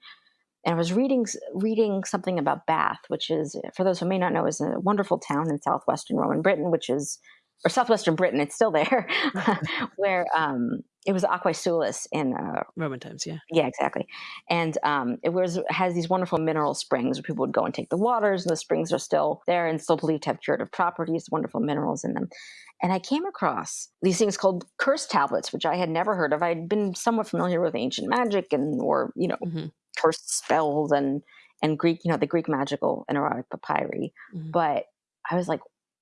S3: And I was reading reading something about Bath, which is, for those who may not know, is a wonderful town in southwestern Roman Britain, which is or southwestern Britain. It's still there, <laughs> <laughs> where um, it was Aquae Sulis in uh,
S2: Roman times. Yeah,
S3: yeah, exactly. And um, it was has these wonderful mineral springs where people would go and take the waters, and the springs are still there and still believed to have curative properties, wonderful minerals in them. And I came across these things called curse tablets, which I had never heard of. I'd been somewhat familiar with ancient magic and or you know mm-hmm. cursed spells and and Greek, you know, the Greek magical and erotic papyri, mm-hmm. but I was like,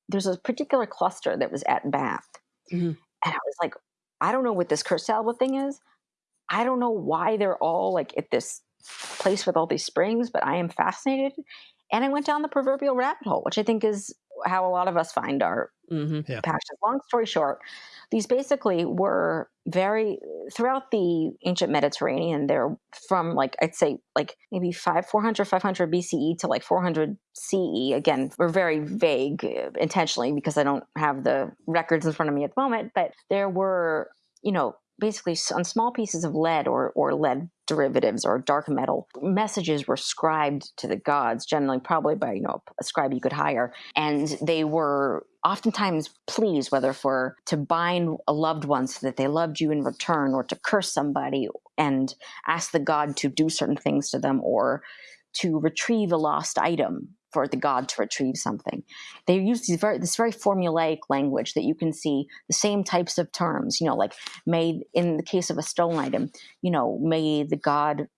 S3: there's a particular cluster that was at Bath. Mm-hmm. And I was like, I don't know what this curse tablet thing is. I don't know why they're all like at this place with all these springs, but I am fascinated. And I went down the proverbial rabbit hole, which I think is how a lot of us find our mm-hmm. yeah. passions. Long story short, these basically were very throughout the ancient Mediterranean. They're from like I'd say like maybe five 400 500 BCE to like 400 CE. Again, we're very vague uh, intentionally because I don't have the records in front of me at the moment. But there were you know basically on small pieces of lead or, or lead derivatives or dark metal messages were scribed to the gods generally probably by you know a scribe you could hire and they were oftentimes pleas whether for to bind a loved one so that they loved you in return or to curse somebody and ask the god to do certain things to them or to retrieve a lost item for the god to retrieve something. They use these very, this very formulaic language that you can see the same types of terms, you know, like may, in the case of a stolen item, you know, may the god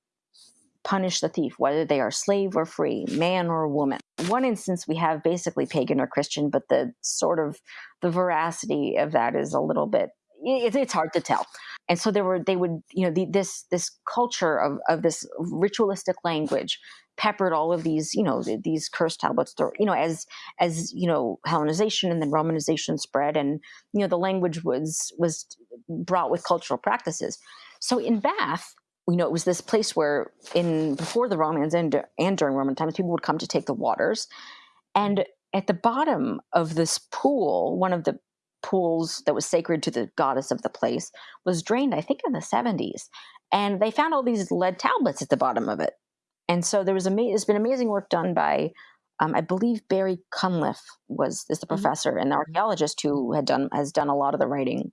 S3: punish the thief, whether they are slave or free, man or woman. One instance we have basically pagan or Christian, but the sort of the veracity of that is a little bit it, it's hard to tell. And so there were they would you know the, this this culture of of this ritualistic language peppered all of these, you know, these curse tablets, you know, as, as, you know, Hellenization and then Romanization spread and, you know, the language was, was brought with cultural practices. So in Bath, you know, it was this place where in, before the Romans and, and during Roman times, people would come to take the waters. And at the bottom of this pool, one of the pools that was sacred to the goddess of the place was drained, I think in the 70s. And they found all these lead tablets at the bottom of it. And so there was ama- there's been amazing work done by, um, I believe Barry Cunliffe was is the mm-hmm. professor and the archaeologist who had done has done a lot of the writing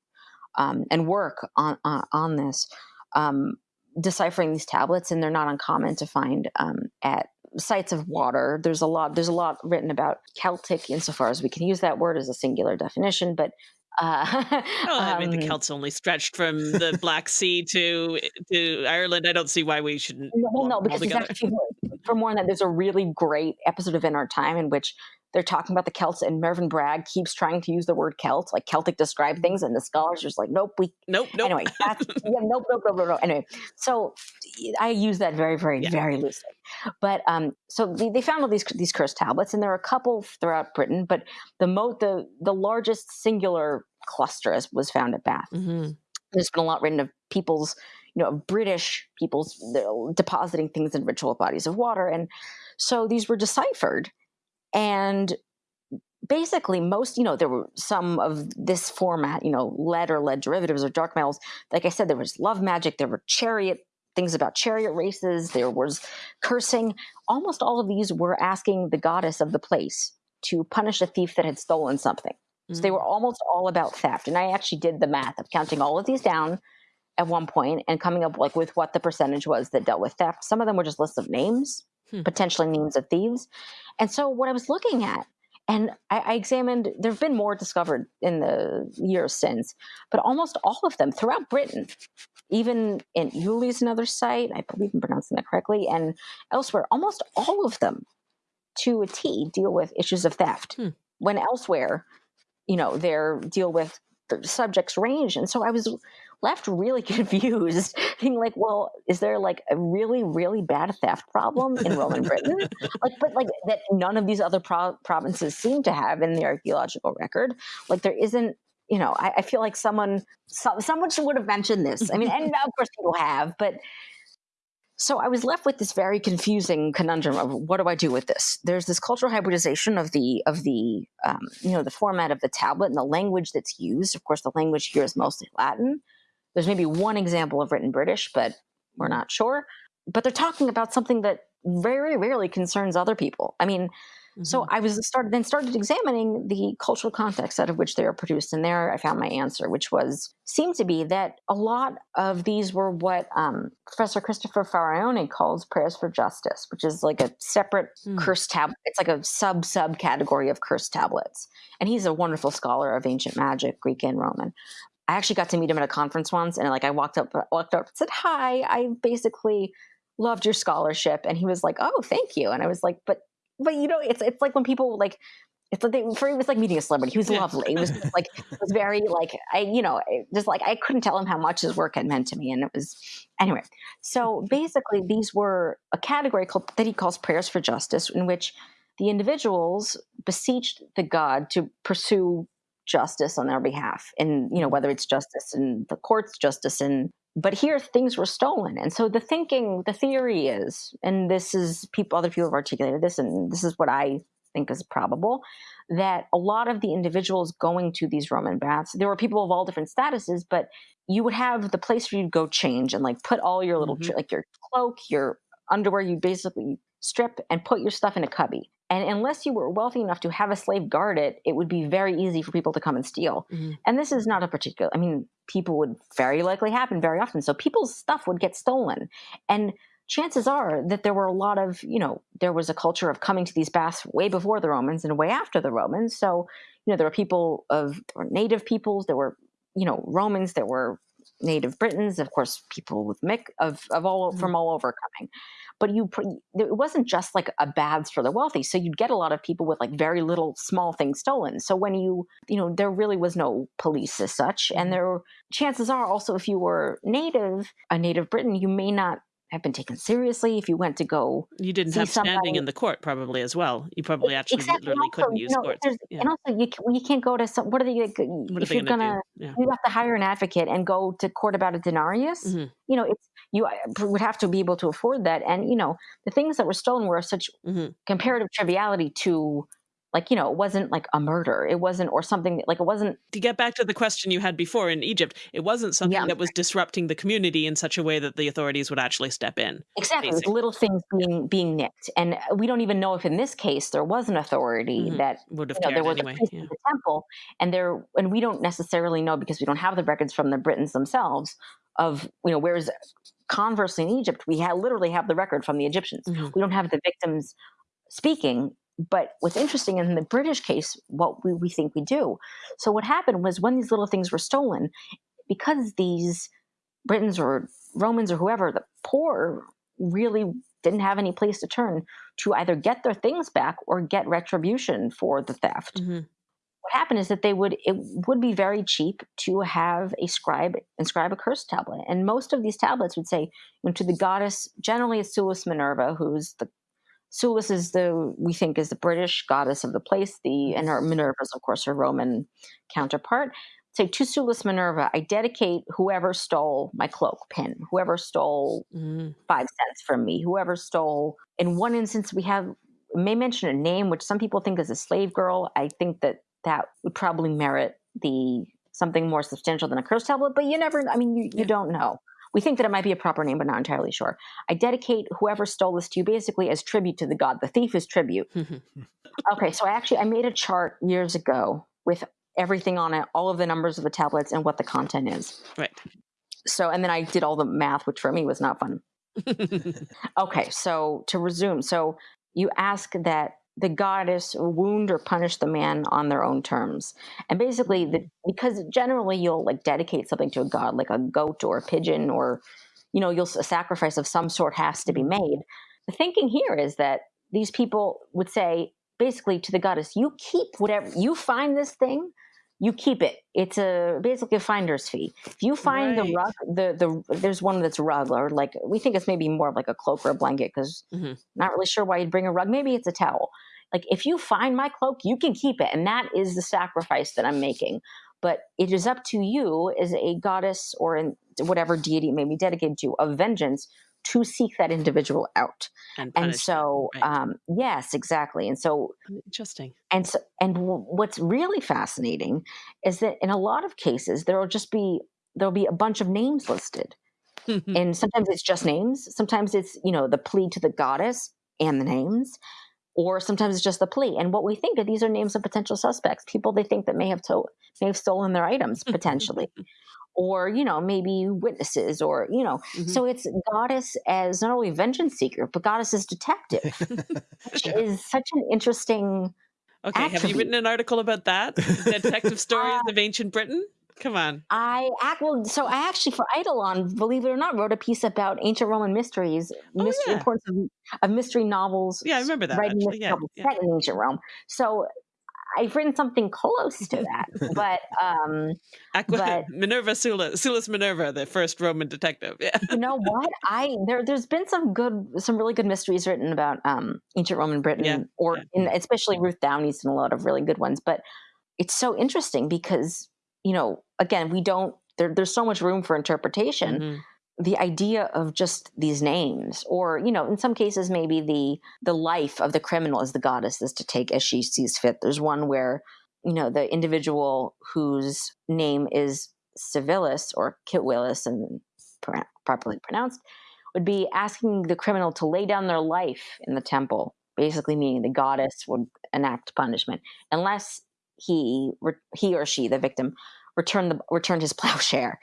S3: um, and work on on, on this, um, deciphering these tablets, and they're not uncommon to find um, at sites of water. There's a lot. There's a lot written about Celtic, insofar as we can use that word as a singular definition, but uh, <laughs>
S2: well, I mean, the um Celts only stretched from the Black Sea to to Ireland. I don't see why we shouldn't.
S3: Well, no, because exactly, <laughs> for more on that, there's a really great episode of In Our Time in which they're talking about the Celts, and Melvyn Bragg keeps trying to use the word Celt, like Celtic describe things, and the scholars are just like, nope, we,
S2: nope, nope.
S3: Anyway, that's, <laughs> yeah, nope, nope, nope, nope, nope. Anyway, so I use that very, very, yeah. very loosely. But um, so they, they, found all these these cursed tablets, and there are a couple throughout Britain, but the mo the the largest singular cluster was found at Bath. Mm-hmm. There's been a lot written of people's you know, British people's depositing things in ritual bodies of water. And so these were deciphered. And basically most you know there were some of this format you know lead or lead derivatives or dark metals. Like i said there was love magic there were chariot things about chariot races there was cursing. Almost all of these were asking the goddess of the place to punish a thief that had stolen something. So they were mm. almost all about theft. And i actually did the math of counting all of these down at one point and coming up like with what the percentage was that dealt with theft some of them were just lists of names hmm. potentially names of thieves. And so what I was looking at, and I, I examined, there have been more discovered in the years since, but almost all of them throughout Britain, even in Uley's another site, I believe I'm pronouncing that correctly, and elsewhere, almost all of them to a T deal with issues of theft. Hmm. When elsewhere, you know, they're deal with the subjects range. And so I was left really <laughs> confused, being like, well, is there like a really, really bad theft problem in Roman <laughs> Britain? like, but like that none of these other pro- provinces seem to have in the archaeological record. Like there isn't you know, I, I, feel like someone so, someone would have mentioned this. I mean, and of course people have, but so I was left with this very confusing conundrum of what do I do with this? There's this cultural hybridization of the of the um, you know the format of the tablet and the language that's used. Of course, the language here is mostly Latin. There's maybe one example of written British, but we're not sure. But they're talking about something that very rarely concerns other people. I mean, Mm-hmm. So I was started then started examining the cultural context out of which they are produced, and there I found my answer, which was seemed to be that a lot of these were what um, Professor Christopher Faraone calls prayers for justice, which is like a separate mm. curse tablet. It's like a sub sub category of curse tablets, and he's a wonderful scholar of ancient magic, Greek and Roman. I actually got to meet him at a conference once, and like I walked up, uh, walked up, and said hi. I basically loved your scholarship, and he was like, "Oh, thank you," and I was like, "But but you know, it's it's like when people like it's like they, for it was like meeting a celebrity. He was lovely. It was like <laughs> it was very like I you know just like I couldn't tell him how much his work had meant to me, and it was anyway. So <laughs> basically, these were a category called, that he calls prayers for justice, in which the individuals beseeched the god to pursue justice on their behalf, and you know whether it's justice in the courts, justice in but here things were stolen. And so the thinking the theory is and this is people other people have articulated this and this is what i think is probable that a lot of the individuals going to these roman baths there were people of all different statuses but you would have the place where you'd go change and like put all your little mm-hmm. like your cloak your underwear you basically strip and put your stuff in a cubby and unless you were wealthy enough to have a slave guard it, it would be very easy for people to come and steal. Mm-hmm. And this is not a particular, I mean, people would very likely happen very often. So people's stuff would get stolen. And chances are that there were a lot of, you know, there was a culture of coming to these baths way before the Romans and way after the Romans. So, you know, there were people of there were native peoples, there were, you know, Romans, there were native Britons, of course, people with Mick of, of all mm-hmm. from all over coming but you it wasn't just like a baths for the wealthy so you'd get a lot of people with like very little small things stolen so when you you know there really was no police as such and mm-hmm. there chances are also if you were native a native briton you may not have been taken seriously if you went to go
S2: you didn't have somebody. standing in the court probably as well you probably actually exactly. literally also, couldn't use you know, courts
S3: yeah. and also you, you can't go to some what are they what if are they you're gonna, gonna yeah. you have to hire an advocate and go to court about a denarius mm-hmm. you know it's you would have to be able to afford that and you know the things that were stolen were such mm-hmm. comparative triviality to like you know it wasn't like a murder it wasn't or something like it wasn't
S2: to get back to the question you had before in egypt it wasn't something yeah. that was disrupting the community in such a way that the authorities would actually step in
S3: exactly little things being being nicked and we don't even know if in this case there was an authority mm-hmm. that
S2: would have
S3: you know, there was
S2: anyway.
S3: a yeah. in the temple and there and we don't necessarily know because we don't have the records from the britons themselves of you know whereas conversely in egypt we ha- literally have the record from the egyptians mm-hmm. we don't have the victims speaking but what's interesting in the British case, what we, we think we do. So what happened was when these little things were stolen, because these Britons or Romans or whoever, the poor really didn't have any place to turn to either get their things back or get retribution for the theft. Mm-hmm. What happened is that they would it would be very cheap to have a scribe inscribe a curse tablet, and most of these tablets would say you know, to the goddess. Generally, it's Sulis Minerva, who's the Sulis is the we think is the British goddess of the place. The and her Minerva is of course her Roman counterpart. Say to Sulis Minerva, I dedicate whoever stole my cloak pin, whoever stole mm. five cents from me, whoever stole. In one instance, we have may mention a name which some people think is a slave girl. I think that that would probably merit the something more substantial than a curse tablet, but you never. I mean, you, you don't know. We think that it might be a proper name, but not entirely sure. I dedicate whoever stole this to you basically as tribute to the god. The thief is tribute. <laughs> Hmm. okay, so I actually I made a chart years ago with everything on it, all of the numbers of the tablets and what the content is.
S2: Right.
S3: So and then I did all the math, which for me was not fun. <laughs> okay, so to resume, so you ask that the goddess wound or punish the man on their own terms. And basically, the, mm. because generally you'll like dedicate something to a god, like a goat or a pigeon, or you know, you'll a sacrifice of some sort has to be mm. made. The thinking here is that these people would say, basically, to the goddess, "You keep whatever you find this thing." You keep it. It's a basically a finder's fee. If you find
S2: Right.
S3: the rug, the the there's one that's rug or like we think it's maybe more of like a cloak or a blanket because
S2: Mhm.
S3: not really sure why you'd bring a rug. Maybe it's a towel. Like if you find my cloak, you can keep it, and that is the sacrifice that I'm making. But it is up to you as a goddess or in whatever deity it may be dedicated to of vengeance to seek that individual out.
S2: And,
S3: And so,
S2: right.
S3: um, yes, exactly. And so
S2: interesting.
S3: and so, and w- what's really fascinating is that in a lot of cases there will just be there'll be a bunch of names listed, <laughs> and sometimes it's just names. Sometimes it's you know the plea to the goddess and the names, or sometimes it's just the plea. And what we think of these are names of potential suspects, people they think that may have to- may have stolen their items <laughs> potentially, or you know maybe witnesses, or you know.
S2: Mhm.
S3: So it's goddess as not only vengeance seeker, but goddess as detective, <laughs> which
S1: Yeah.
S3: is such an interesting.
S2: okay, have you written an article about that? <laughs> Detective stories of ancient Britain? Come on.
S3: I act well. So I actually, for Eidolon, believe it or not, wrote a piece about ancient Roman mysteries, mystery
S2: yeah.
S3: importance of, of mystery novels.
S2: Yeah, I remember that,
S3: Writing mystery
S2: yeah,
S3: novels
S2: yeah.
S3: set in ancient Rome. So I've written something close to that, but um, <laughs> But- <laughs>
S2: Minerva Sula, Sulis Minerva, the first Roman detective. Yeah.
S3: you know what? I there there's been some good, some really good mysteries written about um, ancient Roman Britain,
S2: Yeah,
S3: or
S2: yeah.
S3: In, especially Ruth Downie's and a lot of really good ones. But it's so interesting because you know, again, we don't. There, there's so much room for interpretation.
S2: Mhm.
S3: the idea of just these names or you know in some cases maybe the the life of the criminal is the goddess is to take as she sees fit there's one where you know the individual whose name is civilis or kitwillis and pro- properly pronounced would be asking the criminal to lay down their life in the temple basically meaning the goddess would enact punishment unless he he or she the victim returned the returned his <laughs> plowshare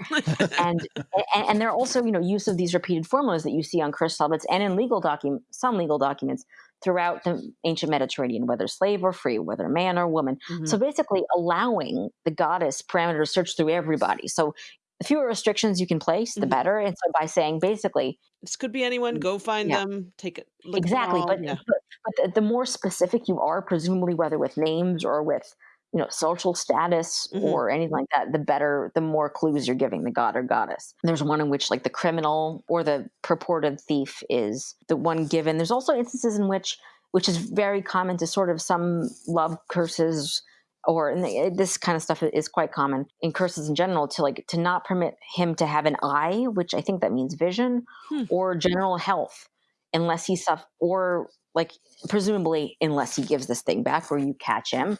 S3: and, and and there are also you know use of these repeated formulas that you see on curse tablets and in legal document some legal documents throughout the ancient Mediterranean, whether slave or free, whether man or woman.
S2: Mhm.
S3: So basically, allowing the goddess parameter to search through everybody. So the fewer restrictions you can place, the
S2: Mhm.
S3: better. And so by saying basically
S2: this could be anyone. Go find
S3: Yeah.
S2: them. Take it. Look
S3: exactly, but
S2: yeah.
S3: but, but the, the more specific you are, presumably whether with names or with you know social status
S2: Mhm.
S3: or anything like that, the better, the more clues you're giving the god or goddess. There's one in which like the criminal or the purported thief is the one given. There's also instances in which, which is very common to sort of some love curses or and the- this kind of stuff is quite common in curses in general to like to not permit him to have an eye which i think that means vision
S2: Hmm.
S3: or general health unless he suff or like presumably unless he gives this thing back or you catch him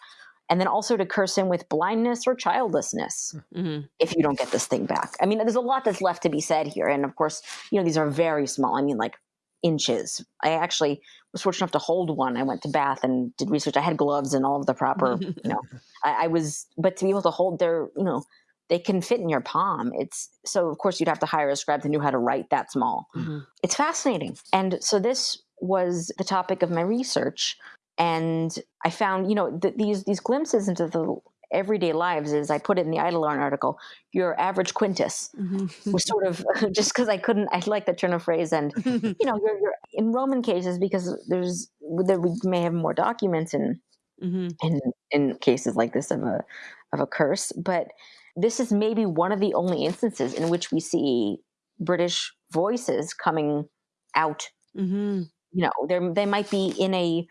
S3: and then also to curse him with blindness or childlessness
S2: Mhm.
S3: if you don't get this thing back. I mean there's a lot that's left to be said here and of course you know these are very small i mean like inches. I actually was fortunate enough to hold one. I went to bath and did research. I had gloves and all of the proper <laughs> you know I, I was but to be able to hold their you know they can fit in your palm. It's so of course you'd have to hire a scribe who knew how to write that small.
S2: Mhm.
S3: it's fascinating. And so this was the topic of my research and i found you know th- these these glimpses into the everyday lives is i put it in the eidolon article your average quintus
S2: Mhm.
S3: was sort of <laughs> just because i couldn't i like that turn of phrase and <laughs> you know you're, you're in roman cases because there's there we may have more documents and
S2: Mhm.
S3: in in cases like this of a of a curse but this is maybe one of the only instances in which we see british voices coming out
S2: Mhm.
S3: you know there they might be in a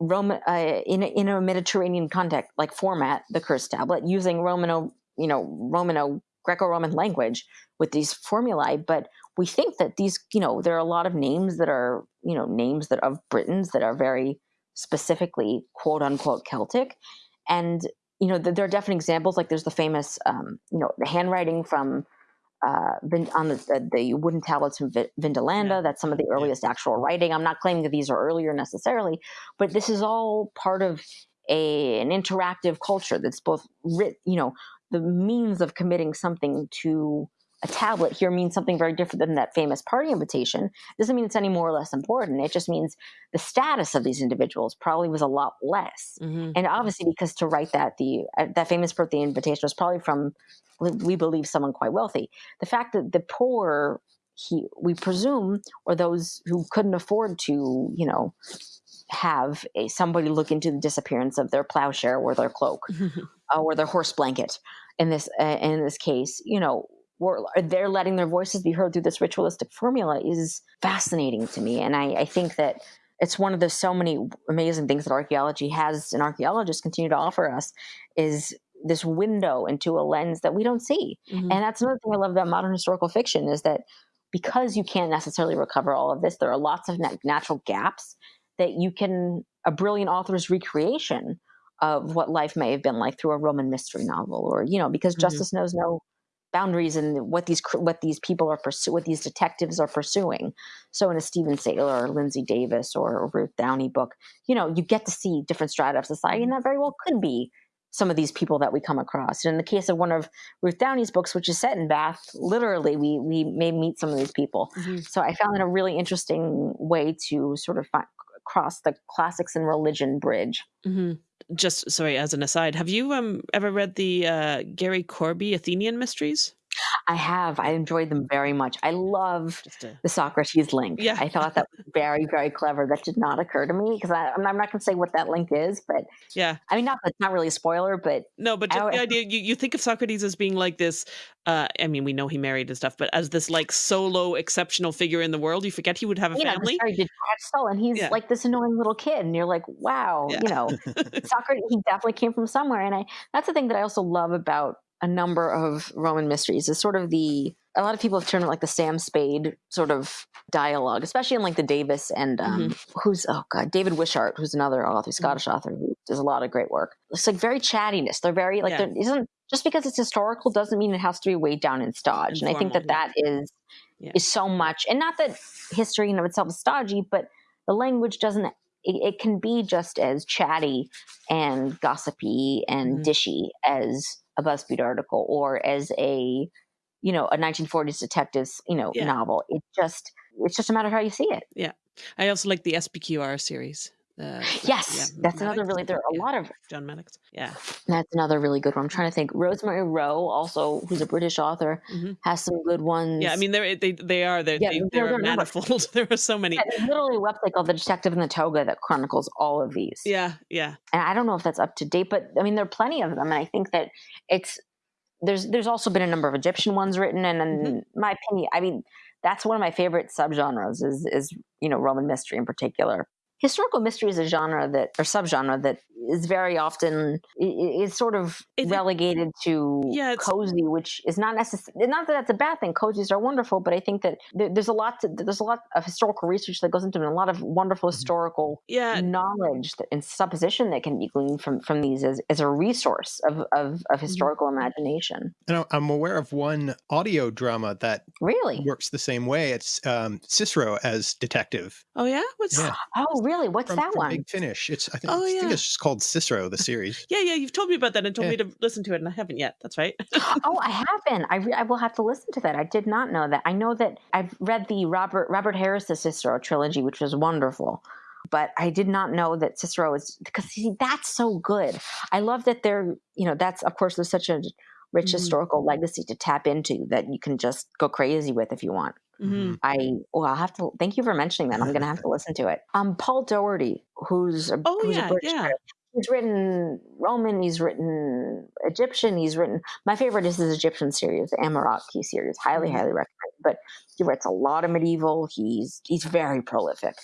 S3: roman uh, in a, in a mediterranean context like format the curse tablet using romano you know romano greco-roman language with these formulae. But we think that these you know there are a lot of names that are you know names that of britons that are very specifically quote unquote celtic. And you know th- there are definite examples like there's the famous um, you know the handwriting from uh, on the, the, wooden tablets from Vindolanda.
S2: Yeah.
S3: That's some of the earliest actual writing. I'm not claiming that these are earlier necessarily, but this is all part of a, an interactive culture that's both writ, you know, the means of committing something to a tablet here means something very different than that famous party invitation. doesn't mean it's any more or less important. It just means the status of these individuals probably was a lot less
S2: Mhm.
S3: and obviously because to write that the uh, that famous birthday invitation was probably from we believe someone quite wealthy the fact that the poor he we presume or those who couldn't afford to you know have a somebody look into the disappearance of their plowshare or their cloak <laughs> uh, or their horse blanket in this uh, in this case, you know, or they're letting their voices be heard through this ritualistic formula is fascinating to me, and I, I think that it's one of the so many amazing things that archaeology has and archaeologists continue to offer us is this window into a lens that we don't see. Mm-hmm. And that's another thing I love about modern historical fiction is that because you can't necessarily recover all of this, there are lots of natural gaps that you can, a brilliant author's recreation of what life may have been like through a Roman mystery novel or, you know, because mm-hmm. justice knows no boundaries and what these what these people are pursuing, what these detectives are pursuing. So in a Steven Saylor or Lindsey Davis or Ruth Downie book, you know, you get to see different strata of society, and that very well could be some of these people that we come across. And in the case of one of Ruth Downie's books, which is set in Bath, literally we we may meet some of these people. Mm-hmm. So I found it a really interesting way to sort of find, cross the classics and religion bridge.
S2: Mm-hmm. Just sorry, as an aside, have you um ever read the uh, Gary Corby Athenian Mysteries?
S3: I have. I enjoyed them very much. I love a, the Socrates link.
S2: Yeah.
S3: I thought that was very, very clever. That did not occur to me because I'm not going to say what that link is, but <laughs>
S2: yeah.
S3: I mean, not that's not really a spoiler, but
S2: no, but just I, the idea you, you think of Socrates as being like this. Uh, I mean, we know he married and stuff, but as this like solo exceptional figure in the world, you forget he would have a family.
S3: Know, detached and he's yeah. like this annoying little kid, and you're like, wow, yeah. you know, Socrates. He definitely came from somewhere, and I that's the thing that I also love about a number of Roman mysteries is sort of the a lot of people have turned it like the Sam Spade sort of dialogue, especially in like the Davis and um, mm-hmm. who's oh god David Wishart, who's another author, Scottish mm-hmm. author who does a lot of great work. It's like very chattiness. They're very like yeah. there isn't just because it's historical doesn't mean it has to be weighed down in stodge. And I think that yeah. that is yeah. is so much, and not that history in of itself is stodgy, but the language doesn't it, it, can be just as chatty and gossipy and mm-hmm. dishy as a BuzzFeed article or as a, you know, a 1940s detectives, you know, yeah. novel. It just, it's just a matter of how you see it.
S2: Yeah. I also like the SPQR series.
S3: Uh, <gasps> yes, yeah, that's Maddox. another really. There are a yeah. lot of
S2: John Maddox. Yeah,
S3: that's another really good one. I'm trying to think. Rosemary Rowe, also who's a British author, mm-hmm. has some good ones.
S2: Yeah, I mean they're they they are they're, yeah, they, they're, they're manifold. <laughs> there are so many.
S3: Yeah, literally a website called The Detective in the Toga that chronicles all of these.
S2: Yeah, yeah.
S3: And I don't know if that's up to date, but I mean there are plenty of them, and I think that it's there's there's also been a number of Egyptian ones written, and in mm-hmm. my opinion, I mean that's one of my favorite subgenres is is you know Roman mystery in particular historical mystery is a genre that or subgenre that is very often is sort of relegated to yeah, cozy, which is not necessarily not that that's a bad thing. Cozies are wonderful, but I think that there's a lot to, there's a lot of historical research that goes into it, and a lot of wonderful mm-hmm. historical
S2: yeah.
S3: knowledge that, and supposition that can be gleaned from from these as, as a resource of of, of mm-hmm. historical imagination.
S1: And I'm aware of one audio drama that
S3: really
S1: works the same way. It's um, Cicero as detective.
S2: Oh yeah, what's
S3: yeah. oh really? What's
S1: from,
S3: that
S1: from
S3: one?
S1: Big Finish. It's I think, oh, I think it's just called Cicero, the series.
S2: yeah, yeah, you've told me about that and told yeah. me to listen to it, and I haven't yet. That's right. <laughs>
S3: oh, I haven't. I, re- I will have to listen to that. I did not know that. I know that I've read the Robert Robert Harris's Cicero trilogy, which was wonderful but I did not know that Cicero is because see, that's so good. I love that they're, you know, that's of course there's such a rich mm-hmm. historical legacy to tap into that you can just go crazy with if you want. Mm-hmm. I well, I'll have to thank you for mentioning that. I'm going to have to <laughs> listen to it. Um, Paul Doherty, who's a,
S2: oh
S3: who's
S2: yeah,
S3: a British
S2: yeah.
S3: He's written Roman. He's written Egyptian. He's written my favorite is his Egyptian series, the Amerotke series. Highly, mm-hmm. highly recommend. But he writes a lot of medieval. He's he's very prolific.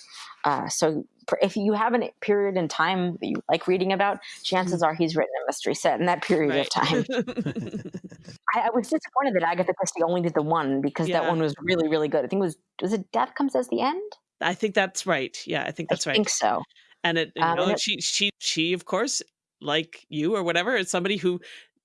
S3: Uh, so if you have a period in time that you like reading about, chances mm-hmm. are he's written a mystery set in that period right. of time. <laughs> <laughs> I, I, was disappointed that Agatha Christie only did the one because yeah. that one was really, really good. I think it was was it Death Comes as the End.
S2: I think that's right. Yeah, I think that's
S3: I
S2: right.
S3: I think so.
S2: And it, you um, know, and it, she, she, she, of course, like you or whatever, is somebody who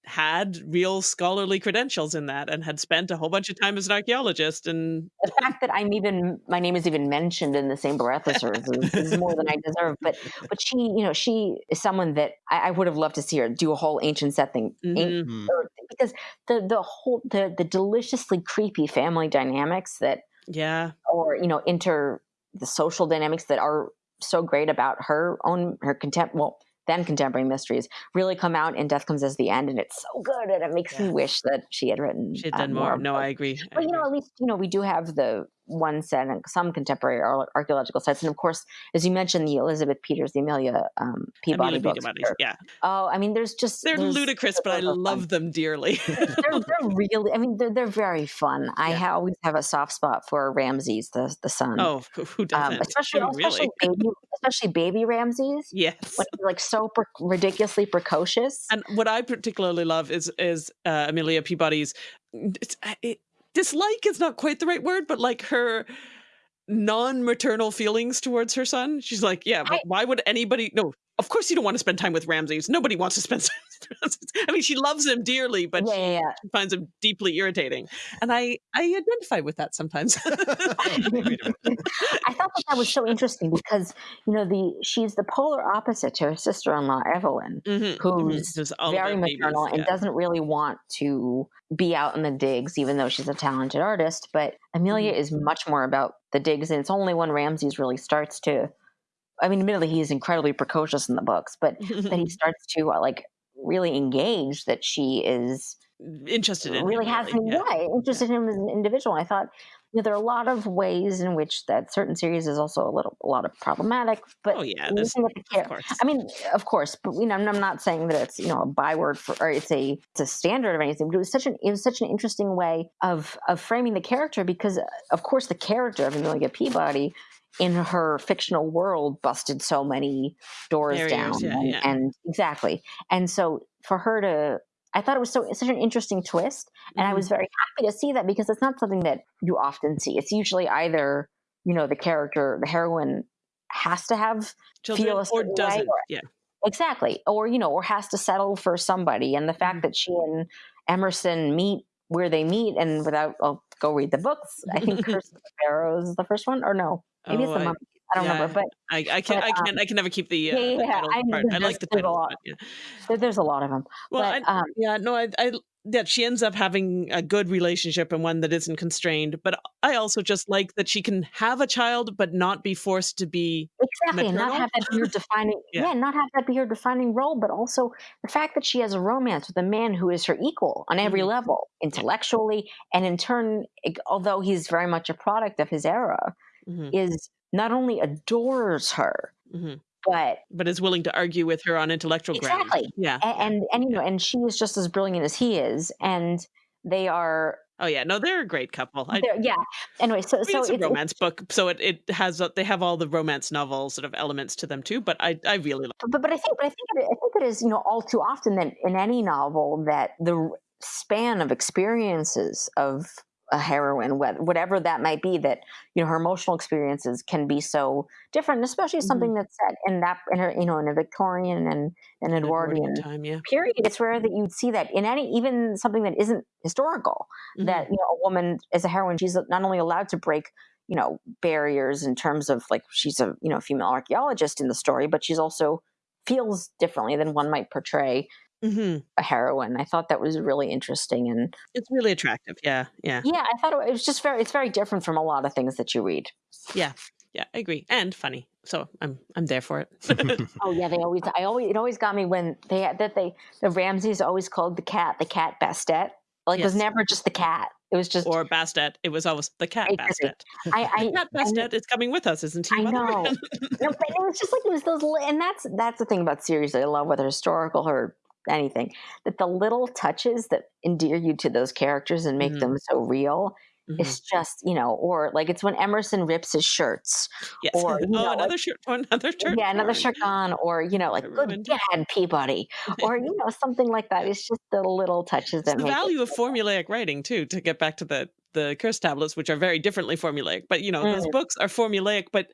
S2: had real scholarly credentials in that and had spent a whole bunch of time as an archaeologist and
S3: the fact that i'm even my name is even mentioned in the same breath as hers is, is, more than i deserve but but she you know she is someone that i, I would have loved to see her do a whole ancient set thing mm-hmm. because the the whole the the deliciously creepy family dynamics that
S2: yeah
S3: or you know inter the social dynamics that are so great about her own her contempt well then contemporary mysteries really come out and death comes as the end and it's so good and it makes yeah. me wish that she had written
S2: she had done uh, more. more. no i agree
S3: but you know at least you know we do have the one set and some contemporary archaeological sites. And of course, as you mentioned, the Elizabeth Peters, the Amelia um, Peabody
S2: Amelia
S3: books.
S2: Peabody, yeah.
S3: Oh, I mean, there's just
S2: They're
S3: there's,
S2: ludicrous, but I love
S3: fun.
S2: them dearly. <laughs>
S3: they're, they're really. I mean, they're they're very fun. I
S2: Yeah.
S3: ha- always have a soft spot for Ramses, the the son.
S2: oh, who-
S3: um,
S2: doesn't?
S3: especially
S2: Oh,
S3: especially baby, especially baby Ramses.
S2: Yes.
S3: When like so pre- ridiculously precocious.
S2: And what I particularly love is is uh, Amelia Peabody's it's, it, dislike is not quite the right word, but like her non-maternal feelings towards her son. She's like, yeah,
S3: I-
S2: why would anybody? No, of course you don't want to spend time with Ramses. Nobody wants to spend. <laughs> time with Ramses. I mean, she loves him dearly, but
S3: yeah, yeah, yeah.
S2: she finds him deeply irritating, and I I identify with that sometimes.
S1: Wait a minute.
S3: I thought that that was so interesting because you know the she's the polar opposite to her sister-in-law Evelyn,
S2: Mhm,
S3: who's
S2: mhm. All
S3: very
S2: about babies,
S3: maternal and doesn't really want to be out in the digs, even though she's a talented artist. But Amelia
S2: Mm-hmm.
S3: is much more about the digs, and it's only when Ramses really starts to. I mean, admittedly, he is incredibly precocious in the books, but that he <laughs> starts to uh, like really engage that she is
S2: interested in
S3: really
S2: him,
S3: has
S2: really, yeah.
S3: right, interested in him as an individual. I thought you know, there are a lot of ways in which that certain series is also a little a lot of problematic. But
S2: Oh yeah, this,
S3: of
S2: course.
S3: I mean, of course, but you know, I'm I'm not saying that it's you know a byword for or it's a it's a standard of anything. But it was such an it was such an interesting way of of framing the character because, uh, of course, the character of Amelia Peabody in her fictional world busted so many doors
S2: Barriers,
S3: down,
S2: yeah,
S3: and,
S2: yeah.
S3: and exactly, and so for her to. I thought it was so such an interesting twist, and I
S2: Mhm.
S3: was very happy to see that because it's not something that you often see. It's usually either you know the character, the heroine, has to have
S2: children or doesn't.
S3: or-
S2: Yeah.
S3: Exactly. Or, you know, or has to settle for somebody. And the fact
S2: Mhm.
S3: that she and Emerson meet where they meet and without, I'll go read the books. I think <laughs> Curse of the Pharaohs is the first one, or no, maybe
S2: Oh,
S3: it's the
S2: I-
S3: Mummy. I don't
S2: yeah.
S3: remember, but
S2: I, I can
S3: But,
S2: I
S3: um,
S2: can I can never keep the, uh,
S3: yeah, yeah,
S2: the title
S3: I-
S2: part. I like the
S3: a lot.
S2: yeah.
S3: there, there's a lot of them.
S2: Well,
S3: but,
S2: I,
S3: um,
S2: yeah, no, I, I, yeah, she ends up having a good relationship and one that isn't constrained. But I also just like that she can have a child, but not be forced to be.
S3: Exactly, and not have that be her <laughs> defining.
S2: Yeah.
S3: yeah. not have that be her defining role, but also the fact that she has a romance with a man who is her equal on every
S2: Mhm.
S3: level, intellectually, and in turn, although he's very much a product of his era,
S2: Mhm,
S3: is not only adores her,
S2: mhm.
S3: But
S2: But is willing to argue with her on intellectual grounds.
S3: Exactly.
S2: Yeah.
S3: a- and and you know, and she is just as brilliant as he is, and they are.
S2: Oh yeah. No, they're a great couple. I,
S3: yeah. Anyway, so
S2: I mean,
S3: so
S2: it's a
S3: it's-
S2: romance book, so it, it has they have all the romance novel sort of elements to them too. But I I really like.
S3: but, but I think but I think it, I think it is you know all too often that in any novel that the span of experiences of a heroine, whatever that might be, that you know her emotional experiences can be so different, especially
S2: Mm-hmm.
S3: something that's set in that in a you know in a Victorian and an Edwardian
S2: time. Yeah.
S3: period. It's rare that you'd see that in any even something that isn't historical.
S2: Mhm.
S3: That you know a woman as a heroine, she's not only allowed to break you know barriers in terms of like she's a you know female archaeologist in the story, but she's also feels differently than one might portray
S2: Mhm.
S3: a heroine. I thought that was really interesting, and
S2: It's really attractive. Yeah. Yeah.
S3: yeah, I thought it was just very it's very different from a lot of things that you read.
S2: Yeah. Yeah. I agree. And funny. So I'm I'm there for it. <laughs>
S3: Oh yeah, they always I always it always got me when they had that they the Ramses always called the cat the cat Bastet. Like it was never just the cat. It was just
S2: or Bastet. It was always the cat
S3: Exactly.
S2: Bastet.
S3: I I,
S2: The cat Bastet is coming with us, isn't he?
S3: I know. <laughs> no, but it was just like it was those, and that's that's the thing about series that I love, whether historical or anything, that the little touches that endear you to those characters and make
S2: Mhm.
S3: them so real.
S2: Mhm.
S3: It's just you know, or like it's when Emerson rips his shirts,
S2: Yes.
S3: or, <laughs>
S2: oh,
S3: know, like-
S2: another shirt. Oh, <laughs> another shirt.
S3: yeah, another shirt on, or you know, like good dad Peabody, or you know, something like that. It's just the little touches
S2: It's
S3: that
S2: the
S3: make
S2: value of formulaic writing too. To get back to the the curse tablets, which are very differently formulaic, but you know those
S3: Mm.
S2: books are formulaic, but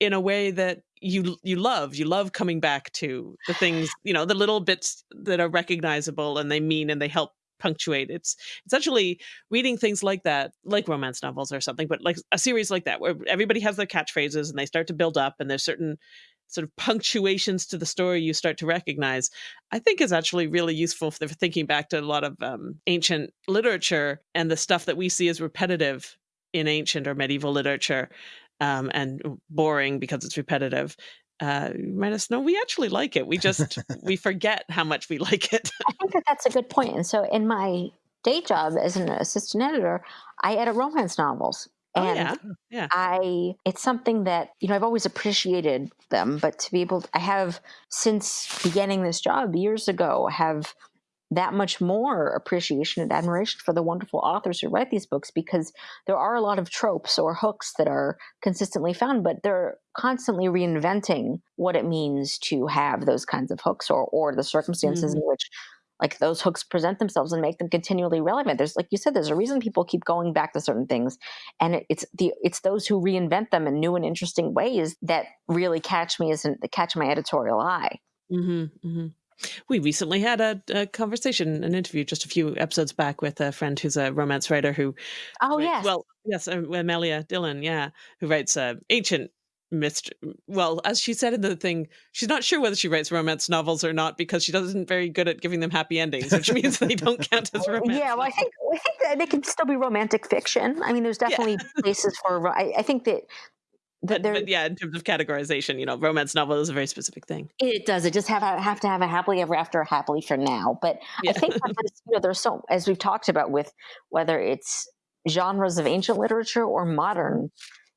S2: in a way that you you love. You love coming back to the things, you know, the little bits that are recognizable and they mean and they help punctuate. It's it's actually reading things like that, like romance novels or something, but like a series like that where everybody has their catchphrases and they start to build up and there's certain sort of punctuations to the story you start to recognize. I think is actually really useful for thinking back to a lot of um, ancient literature and the stuff that we see as repetitive in ancient or medieval literature um, and boring because it's repetitive. Uh, let us know we actually like it. We just we <laughs> forget how much we <laughs> like it.
S3: I think that that's a good point. And so, in my day job as an assistant editor, I edit romance novels, And
S2: oh, yeah. Yeah.
S3: I it's something that, you know, I've always appreciated them, but to be able to, I have since beginning this job years ago have that much more appreciation and admiration for the wonderful authors who write these books because there are a lot of tropes or hooks that are consistently found, but they're constantly reinventing what it means to have those kinds of hooks or, or the circumstances mm-hmm. in which like those hooks present themselves and make them continually relevant. There's like you said, there's a reason people keep going back to certain things, and it, it's the it's those who reinvent them in new and interesting ways that really catch me as an, catch my editorial eye.
S2: Mm-hmm, mm-hmm. We recently had a, a, conversation, an interview just a few episodes back with a friend who's a romance writer who.
S3: Oh, yes.
S2: Well, yes, uh, Amelia Dillon, yeah, who writes uh, ancient mystery. Well, as she said in the thing, she's not sure whether she writes romance novels or not because she doesn't very good at giving them happy endings, which means they don't <laughs> count as romance.
S3: Yeah, well, I think, I think that they can still be romantic fiction. I mean, there's definitely yeah. places for. I, I think that
S2: but, but, yeah, in terms of categorization, you know, romance novel is a very specific thing.
S3: It does. It just have have to have a happily ever after, happily for now. But yeah. I think that <laughs> you know, there's so as we've talked about with whether it's genres of ancient literature or modern,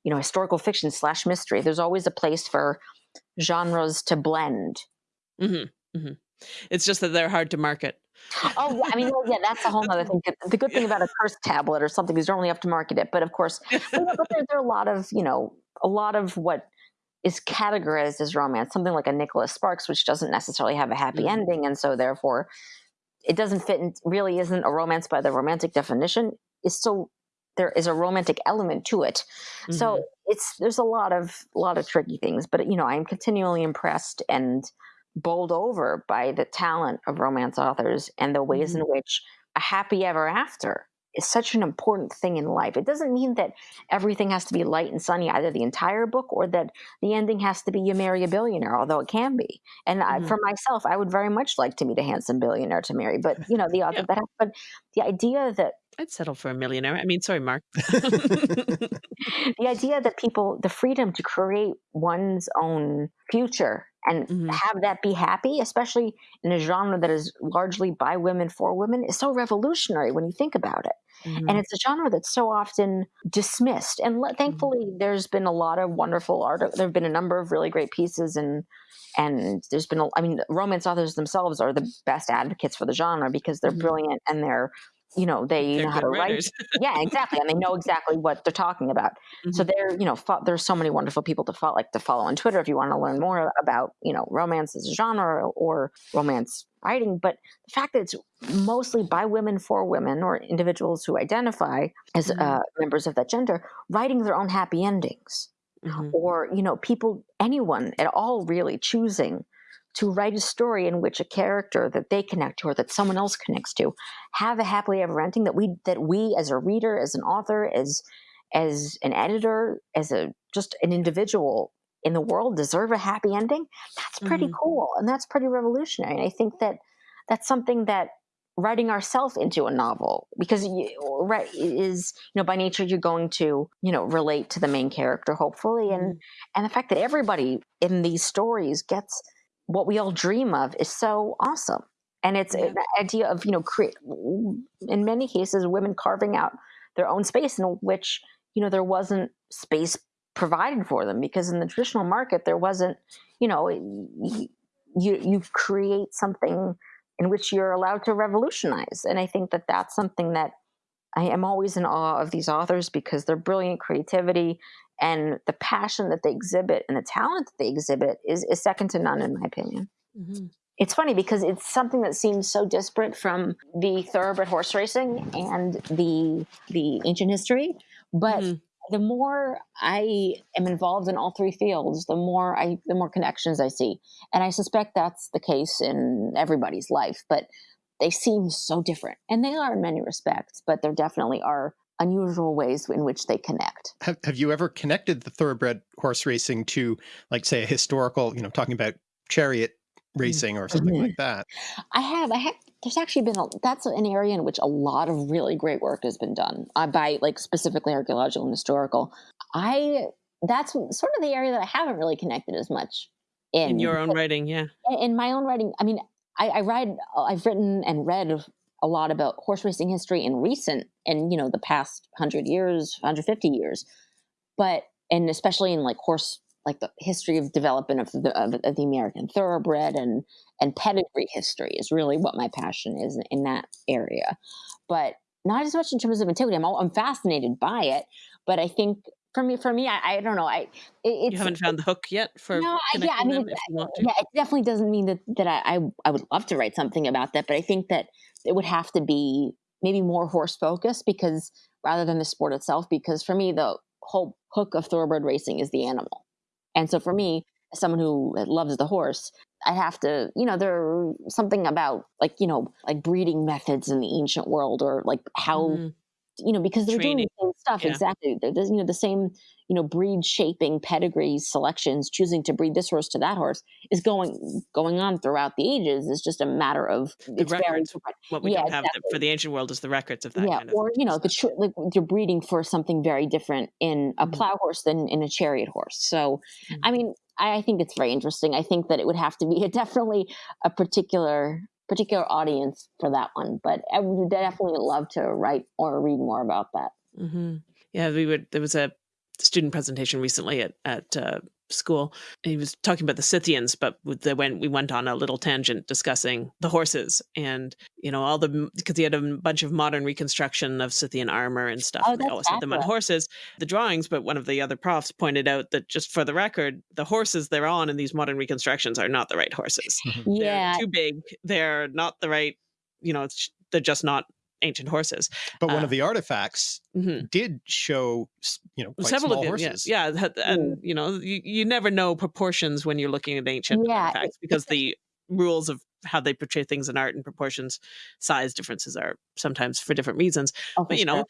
S3: you know, historical fiction slash mystery. There's always a place for genres to blend.
S2: Mm-hmm. Mm-hmm. It's just that they're hard to market.
S3: oh yeah, I mean, well, yeah, that's a <laughs> whole other thing. The good thing about a curse tablet or something is you don't really have to market it. But of course, <laughs> but, but there, there, are a lot of you know a lot of what is categorized as romance, something like a Nicholas Sparks, which doesn't necessarily have a happy mm-hmm. ending, and so therefore it doesn't fit. In, really, isn't a romance by the romantic definition. Is still there is a romantic element to it. Mm-hmm. So it's there's a lot of a lot of tricky things, but you know I'm continually impressed and bowled over by the talent of romance authors and the ways mm-hmm. in which a happy ever after is such an important thing in life. It doesn't mean that everything has to be light and sunny, either the entire book or that the ending has to be you marry a billionaire, although it can be. And mm-hmm. I, for myself, I would very much like to meet a handsome billionaire to marry. But you know, the <laughs> other yeah. that, but the idea that
S2: I'd settle for a millionaire. I mean, sorry, Mark. <laughs>
S3: the idea that people, the freedom to create one's own future and mm-hmm. have that be happy, especially in a genre that is largely by women for women, is so revolutionary when you think about it. Mm-hmm. And it's a genre that's so often dismissed. And mm-hmm. thankfully, mm-hmm. there's been a lot of wonderful art. There have been a number of really great pieces, and and there's been, a, I mean, romance authors themselves are the best advocates for the genre because they're mm-hmm. brilliant and they're you know they
S2: they're
S3: know how to
S2: writers.
S3: write <laughs> yeah exactly and they know exactly what they're talking about mm-hmm. so they're you know fo- there's so many wonderful people to follow like to follow on twitter if you want to learn more about you know romance as a genre or romance writing but the fact that it's mostly by women for women or individuals who identify as mm-hmm. uh, members of that gender writing their own happy endings mm-hmm. or you know people anyone at all really choosing to write a story in which a character that they connect to or that someone else connects to have a happily ever ending that we that we as a reader as an author as as an editor as a just an individual in the world deserve a happy ending that's pretty mm-hmm. cool and that's pretty revolutionary and i think that that's something that writing ourselves into a novel because you, right is you know by nature you're going to you know relate to the main character hopefully and mm-hmm. and the fact that everybody in these stories gets what we all dream of is so awesome. And it's uh, yeah. an idea of, you know, create, in many cases, women carving out their own space in which, you know, there wasn't space provided for them because in the traditional market, there wasn't, you know, you, you create something in which you're allowed to revolutionize. And I think that that's something that I am always in awe of these authors because their brilliant creativity and the passion that they exhibit and the talent that they exhibit is, is second to none in my opinion mm-hmm. it's funny because it's something that seems so disparate from the thoroughbred horse racing and the the ancient history but mm-hmm. the more i am involved in all three fields the more i the more connections i see and i suspect that's the case in everybody's life but they seem so different and they are in many respects but there definitely are unusual ways in which they connect.
S1: Have, have you ever connected the thoroughbred horse racing to, like, say, a historical, you know, talking about chariot racing or something mm-hmm. like that?
S3: I have. I have. There's actually been a, that's an area in which a lot of really great work has been done uh, by like specifically archaeological and historical. I that's sort of the area that I haven't really connected as much in,
S2: in your own writing. Yeah,
S3: in my own writing. I mean, I, I write. I've written and read a lot about horse racing history in recent and you know the past 100 years 150 years but and especially in like horse like the history of development of the, of, of the american thoroughbred and and pedigree history is really what my passion is in, in that area but not as much in terms of antiquity i'm, I'm fascinated by it but i think for me, for me, I, I don't know. I
S2: it, you haven't found the hook yet for
S3: no, yeah. I mean, yeah, it definitely doesn't mean that that I, I I would love to write something about that, but I think that it would have to be maybe more horse focused because rather than the sport itself. Because for me, the whole hook of thoroughbred racing is the animal, and so for me, as someone who loves the horse, I have to, you know, there's something about like, you know, like breeding methods in the ancient world or like how mm you know, because they're Training. doing the same stuff yeah. exactly. There's you know the same you know breed shaping pedigrees selections, choosing to breed this horse to that horse is going going on throughout the ages. It's just a matter of
S2: the records. What we yeah, don't have exactly. for the ancient world is the records of that.
S3: Yeah,
S2: kind of
S3: or you know, the like you're breeding for something very different in a mm-hmm. plow horse than in a chariot horse. So, mm-hmm. I mean, I, I think it's very interesting. I think that it would have to be a, definitely a particular particular audience for that one. But I would definitely love to write or read more about that.
S2: Mm-hmm. Yeah, we would. There was a student presentation recently at at uh, school. He was talking about the Scythians, but they went we went on a little tangent discussing the horses and you know all the because he had a bunch of modern reconstruction of Scythian armor and stuff.
S3: Oh, they
S2: always had them on horses, the drawings. But one of the other profs pointed out that just for the record, the horses they're on in these modern reconstructions are not the right horses. <laughs>
S3: yeah,
S2: they're too big. They're not the right. You know, they're just not ancient horses.
S1: But one uh, of the artifacts mm-hmm. did show, you know, several small
S2: of them,
S1: horses.
S2: Yeah, yeah and mm. you know, you, you never know proportions when you're looking at ancient yeah, artifacts because the rules of how they portray things in art and proportions, size differences are sometimes for different reasons. Oh, but you know,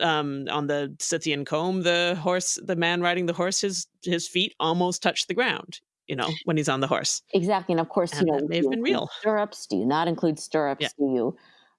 S2: um, on the Scythian comb, the horse, the man riding the horse, his his feet almost touch the ground. You know, when he's on the horse.
S3: Exactly, and of course,
S2: and
S3: you know,
S2: may have been real.
S3: Stirrups? Do you not include stirrups? Yeah. Do you?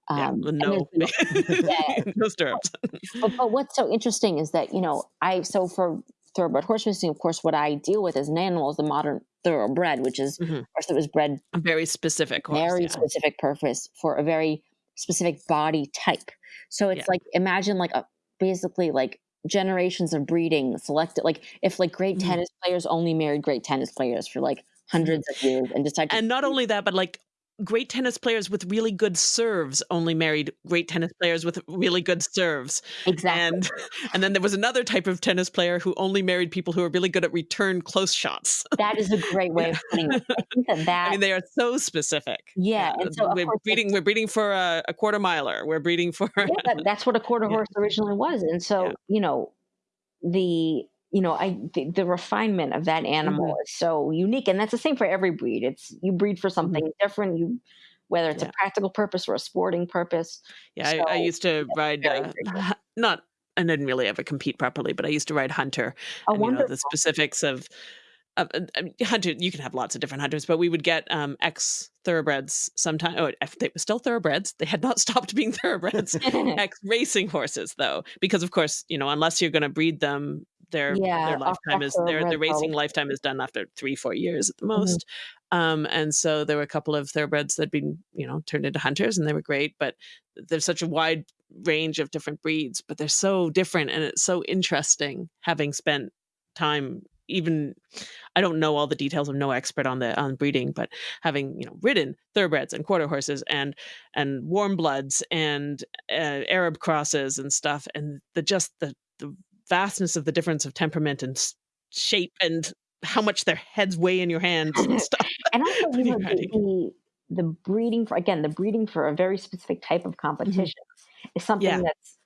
S2: Um, <laughs> yeah, <laughs> no, yeah. no stirrups. <laughs>
S3: but, but what's so interesting is that you know I so for thoroughbred horse racing, of course, what I deal with as an animal is the modern thoroughbred, which is mm-hmm. of course it was bred
S2: a very specific, horse,
S3: very
S2: yeah.
S3: specific purpose for a very specific body type. So it's yeah. like imagine like a basically like generations of breeding selected like if like great mm-hmm. tennis players only married great tennis players for like hundreds of years and decided
S2: and not only that but like great tennis players with really good serves only married great tennis players with really good serves.
S3: Exactly.
S2: And and then there was another type of tennis player who only married people who are really good at return close shots.
S3: That is a great way of putting it. I think that, <laughs> that
S2: I mean they are so specific.
S3: Yeah,
S2: and so we're breeding we're breeding for a, a, quarter miler. We're breeding for
S3: yeah, that's what a quarter <laughs> horse yeah. originally was. And so, yeah. you know, the you know, I the, the refinement of that animal mm-hmm. is so unique, and that's the same for every breed. It's you breed for mm-hmm. something mm-hmm. different. You whether it's yeah. a practical purpose or a sporting purpose.
S2: Yeah, so, I, I, used to ride uh, <laughs> not. I didn't really ever compete properly, but I used to ride hunter.
S3: Oh,
S2: and,
S3: you know,
S2: the specifics of uh, hunter you can have lots of different hunters but we would get um ex thoroughbreds sometimes oh if they were still thoroughbreds they had not <laughs> stopped being thoroughbreds <laughs> ex racing horses though because of course you know unless you're going to breed them their yeah, their lifetime is their the racing lifetime is done after three four years at the mm-hmm. most. Mm-hmm. Um, and so there were a couple of thoroughbreds that had been you know turned into hunters, and they were great. But there's such a wide range of different breeds, but they're so different, and it's so interesting having spent time even I don't know all the details. I'm no expert on the on breeding, but having you know ridden thoroughbreds and quarter horses and and warm bloods and uh, Arab crosses and stuff, and the just the the vastness of the difference of temperament and shape and how much their heads weigh in your hands and <laughs> stuff. <laughs>
S3: and also you know, the, the, breeding for again the breeding for a very specific type of mm-hmm. competition mm-hmm. is something yeah. that's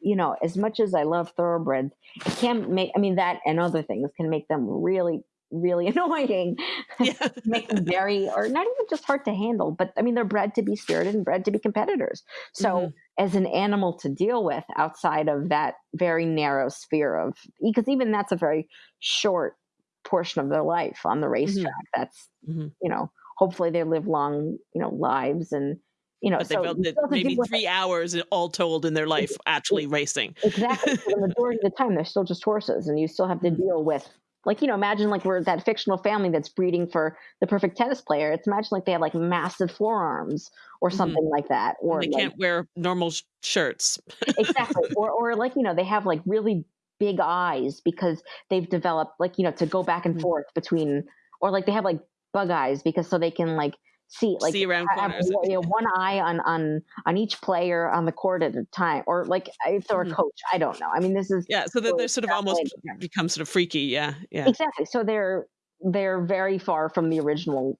S3: you know as much as I love thoroughbreds, it can make I mean that and other things can make them really really <laughs> annoying. Yeah. <laughs> make them very, or not even just hard to handle, but I mean, they're bred to be spirited and bred to be competitors. So, mm-hmm. as an animal to deal with outside of that very narrow sphere of, because even that's a very short portion of their life on the racetrack. Mm-hmm. That's, mm-hmm. you know, hopefully they live long, you know, lives and, you know,
S2: but they so they maybe three hours all told in their life actually racing.
S3: Exactly. the majority of the time, they're still just horses, and you still have to mm-hmm. deal with like you know imagine like we're that fictional family that's breeding for the perfect tennis player it's imagine like they have like massive forearms or
S2: Mhm.
S3: something like that or
S2: And they
S3: like
S2: can't wear normal sh- shirts. <laughs>
S3: exactly or or like you know they have like really big eyes because they've developed like you know to go back and
S2: Mhm.
S3: forth between or like they have like bug eyes because so they can like see like
S2: See around corners.
S3: one, you know, <laughs> one eye on on on each player on the court at a time or like if they're a
S2: Mhm.
S3: coach i don't know i mean this is
S2: Yeah, so that
S3: really
S2: they're sort of almost become sort of freaky. Yeah, yeah.
S3: exactly so they're they're very far from the original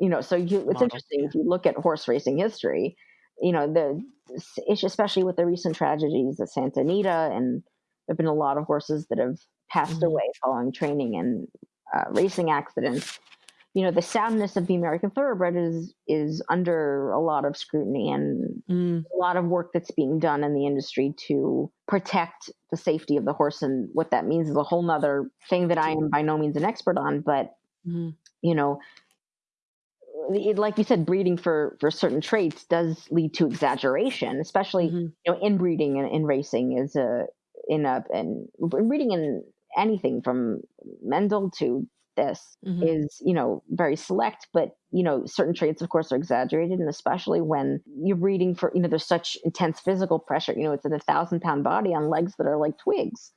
S3: you know so you it's
S2: Model,
S3: interesting
S2: yeah.
S3: if you look at horse racing history you know the especially with the recent tragedies at santa anita and there have been a lot of horses that have passed
S2: Mhm.
S3: away following training and uh, racing accidents you know the soundness of the american thoroughbred is is under a lot of scrutiny and
S2: Mm,
S3: a lot of work that's being done in the industry to protect the safety of the horse. And what that means is a whole nother thing that i am by no means an expert on but
S2: mhm,
S3: you know it, like you said breeding for for certain traits does lead to exaggeration especially
S2: mhm.
S3: you know inbreeding in, in racing is a in a and breeding in anything from mendel to this
S2: Mhm.
S3: is you know very select but you know certain traits of course are exaggerated and especially when you're breeding for you know there's such intense physical pressure you know it's a thousand pound body on legs that are like twigs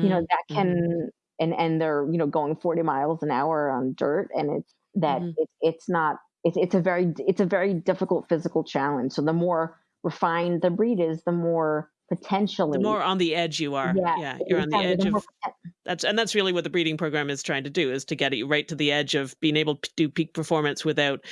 S3: you know
S2: Mm,
S3: that
S2: mhm.
S3: can and and they're you know going 40 miles an hour on dirt and it's that
S2: Mhm.
S3: it's it's not it's it's a very it's a very difficult physical challenge so the more refined the breed is the more potentially
S2: the more on the edge you are.
S3: yeah
S2: Yeah, you're on the edge of that's and that's really what the breeding program is trying to do is to get you right to the edge of being able to do peak performance without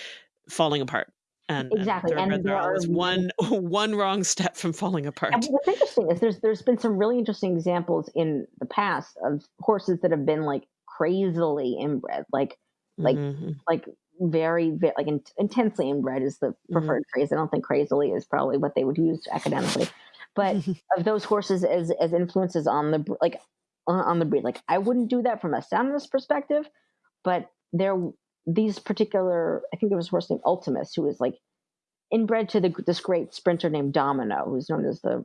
S2: falling apart. And,
S3: Exactly, and
S2: thoroughbreds
S3: there
S2: are
S3: are
S2: always
S3: many-
S2: one <laughs> one wrong step from falling
S3: And
S2: apart.
S3: what's interesting is there's there's been some really interesting examples in the past of horses that have been like crazily inbred, like like
S2: Mhm.
S3: like very, very like in, intensely inbred is the
S2: Mm-hmm.
S3: preferred phrase. I don't think crazily is probably what they would use academically, but <laughs> of those horses as as influences on the like on, on the breed. Like I wouldn't do that from a soundness perspective, but there these particular I think there was a horse named Ultimus who was like inbred to the, this great sprinter named Domino, who's known as the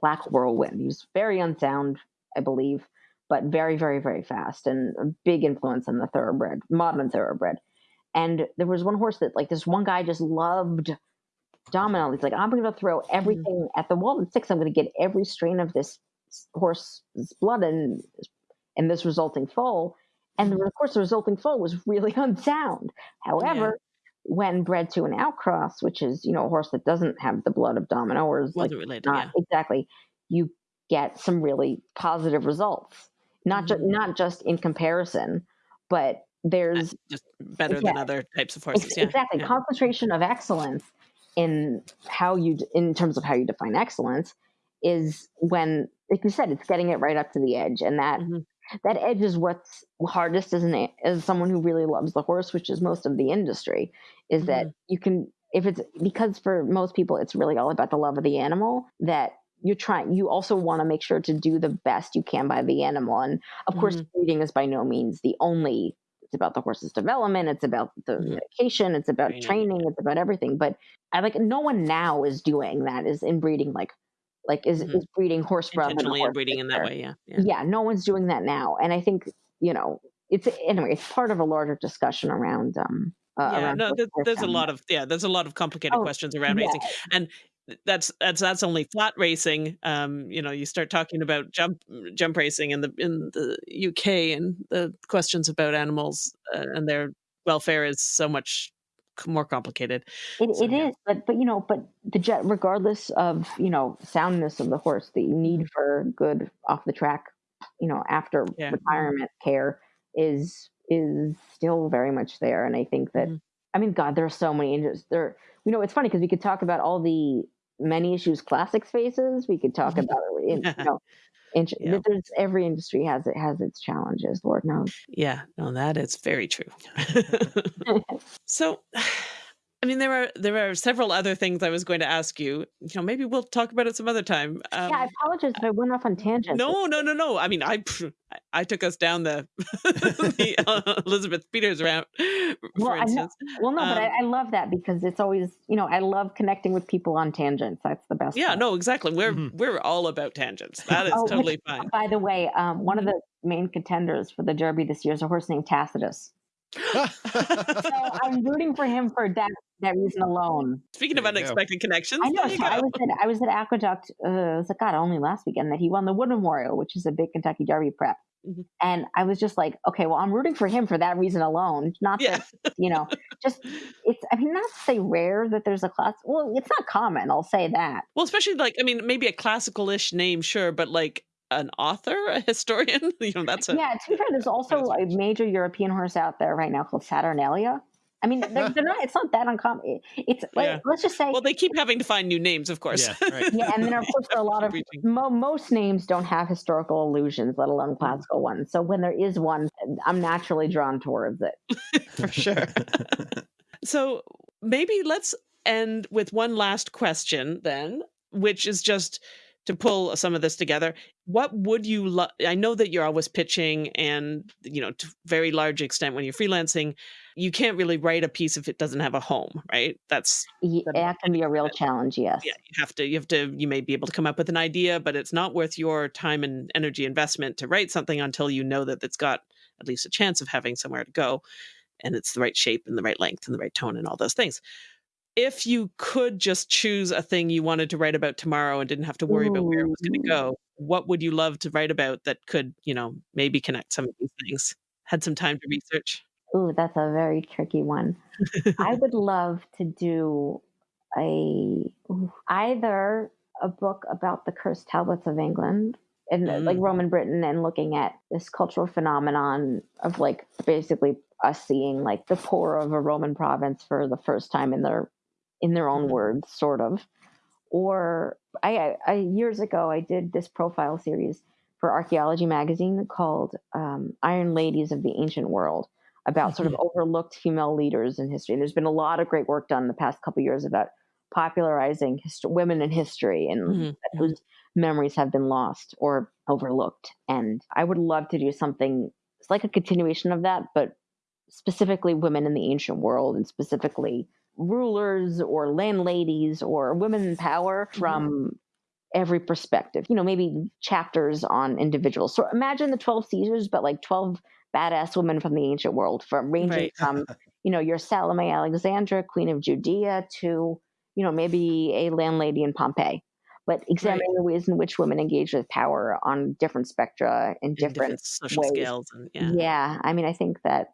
S3: Black Whirlwind. He's very unsound, I believe, but very, very, very fast and a big influence on the thoroughbred, modern thoroughbred. And there was one horse that, like, this one guy just loved Domino. He's like, I'm going to throw everything at the wall Walden Six. I'm going to get every strain of this horse's blood and and this resulting foal. And of course, the resulting foal was really <laughs> unsound. However, when bred to an outcross, which is you know a horse that doesn't have the blood of Domino or is like
S2: related,
S3: not
S2: yeah.
S3: exactly, you get some really positive results. Not just
S2: Mhm.
S3: not just in comparison, but there's
S2: Just better than other types of horses. Yeah.
S3: exactly
S2: yeah.
S3: concentration of excellence in how you in terms of how you define excellence is when like you said it's getting it right up to the edge and that
S2: Mhm.
S3: that edge is what's hardest as an as someone who really loves the horse which is most of the industry is that
S2: Mm-hmm.
S3: you can if it's because for most people it's really all about the love of the animal that you're trying you also want to make sure to do the best you can by the animal and of course
S2: Mhm.
S3: breeding is by no means the only about the horse's development it's about the medication it's about
S2: Training,
S3: training it's about everything but i like no one now is doing that is inbreeding like like is,
S2: Mhm.
S3: is breeding horse brother
S2: Intentionally inbreeding in that way. Yeah. Yeah.
S3: yeah no one's doing that now and i think you know it's anyway it's part of a larger discussion around um uh,
S2: yeah, no,
S3: horse-
S2: there,
S3: horse
S2: there's a lot of yeah, there's a lot of complicated
S3: Oh,
S2: questions around
S3: yeah.
S2: racing, and that's that's that's only flat racing. Um, you know, you start talking about jump jump racing in the in the UK, and the questions about animals uh, and their welfare is so much more complicated.
S3: It,
S2: So,
S3: it
S2: yeah.
S3: is, but but you know, but the jet, regardless of you know soundness of the horse, the need for good off the track, you know, after
S2: Yeah.
S3: retirement care is is still very much there, and I think that
S2: Mhm.
S3: I mean, God, there are so many injuries. There, you know, it's funny because we could talk about all the many issues classics faces. We could talk mm-hmm. about in, you <laughs> know.
S2: Yeah.
S3: There's every industry has it has its challenges. Lord knows.
S2: Yeah, no, that is very true. <laughs> <laughs> so, I mean, there are there are several other things I was going to ask you. You know, maybe we'll talk about it some other time. Um,
S3: yeah, I apologize if I went off on tangents.
S2: No, no, no, no. I mean, I I- I took us down the, <laughs> the uh, Elizabeth Peters route, for
S3: Well, I know- Well, no, but
S2: Um,
S3: I, I love that because it's always, you know, I love connecting with people on tangents. That's the best.
S2: Yeah,
S3: part.
S2: no, exactly. We're
S1: Mhm.
S2: we're all about tangents. That is
S3: Oh, which-
S2: totally fine.
S3: By the way, um, one of
S2: Mm-hmm.
S3: the main contenders for the Derby this year is a horse named Tacitus. <laughs> so I'm rooting for him for that that reason alone.
S2: Speaking of unexpected connections,
S3: I know. So I was at I was at Aqueduct. Uh, it was like God only last weekend that he won the Wood Memorial, which is a big Kentucky Derby prep. Mm-hmm. And I was just like, okay, well, I'm rooting for him for that reason alone. Not yeah. that, you know, just it's, I mean, not to say rare that there's a class. Well, it's not common. I'll say that.
S2: Well, especially like, I mean, maybe a classical ish name, sure, but like an author, a historian, <laughs> you know, that's a.
S3: Yeah, to be fair, there's <laughs> also a major European horse out there right now called Saturnalia I mean, they're, <laughs> they're, not. It's not that uncommon. It's yeah. let, us just say.
S2: Well, they keep having to find new names, of course.
S1: Yeah, right.
S3: yeah and then of course there are a lot of mo- most names don't have historical allusions, let alone classical ones. So when there is one, I'm naturally drawn towards it.
S2: For sure. so maybe let's end with one last question then, which is just to pull some of this together what would you love i know that you're always pitching and you know to very large extent when you're freelancing you can't really write a piece if it doesn't have a home right? That's
S3: that can be a real challenge yes.
S2: yeah you have to you have to you may be able to come up with an idea but it's not worth your time and energy investment to write something until you know that it's got at least a chance of having somewhere to go and it's the right shape and the right length and the right tone and all those things if you could just choose a thing you wanted to write about tomorrow and didn't have to worry Ooh. about where it was going to go, what would you love to write about that could, you know, maybe connect some of these things? Had some time to research?
S3: Ooh, that's a very tricky one. I would <laughs> love to do a either a book about the cursed tablets of England and mm. like Roman Britain and looking at this cultural phenomenon of like basically us seeing like the poor of a Roman province for the first time in their in their own mm-hmm. words, sort of. Or I, I years ago I did this profile series for Archaeology magazine called um, Iron Ladies of the Ancient World about sort of mm-hmm. overlooked female leaders in history. And there's been a lot of great work done in the past couple years about popularizing hist- women in history and mm-hmm. whose memories have been lost or overlooked. And I would love to do something it's like a continuation of that, but specifically women in the ancient world and specifically rulers or landladies or women in power mm-hmm. from mm-hmm. every perspective. You know, maybe chapters on individuals. So imagine the 12 Caesars, but like 12 badass women from the ancient world, from ranging right. from, <laughs> you know, your Salome Alexandra, Queen of Judea, to, you know, maybe a landlady in Pompeii. But examining right. the ways in which women engage with power on different spectra in, in different, different, social ways.
S2: scales. And, yeah.
S3: yeah. I mean, I think that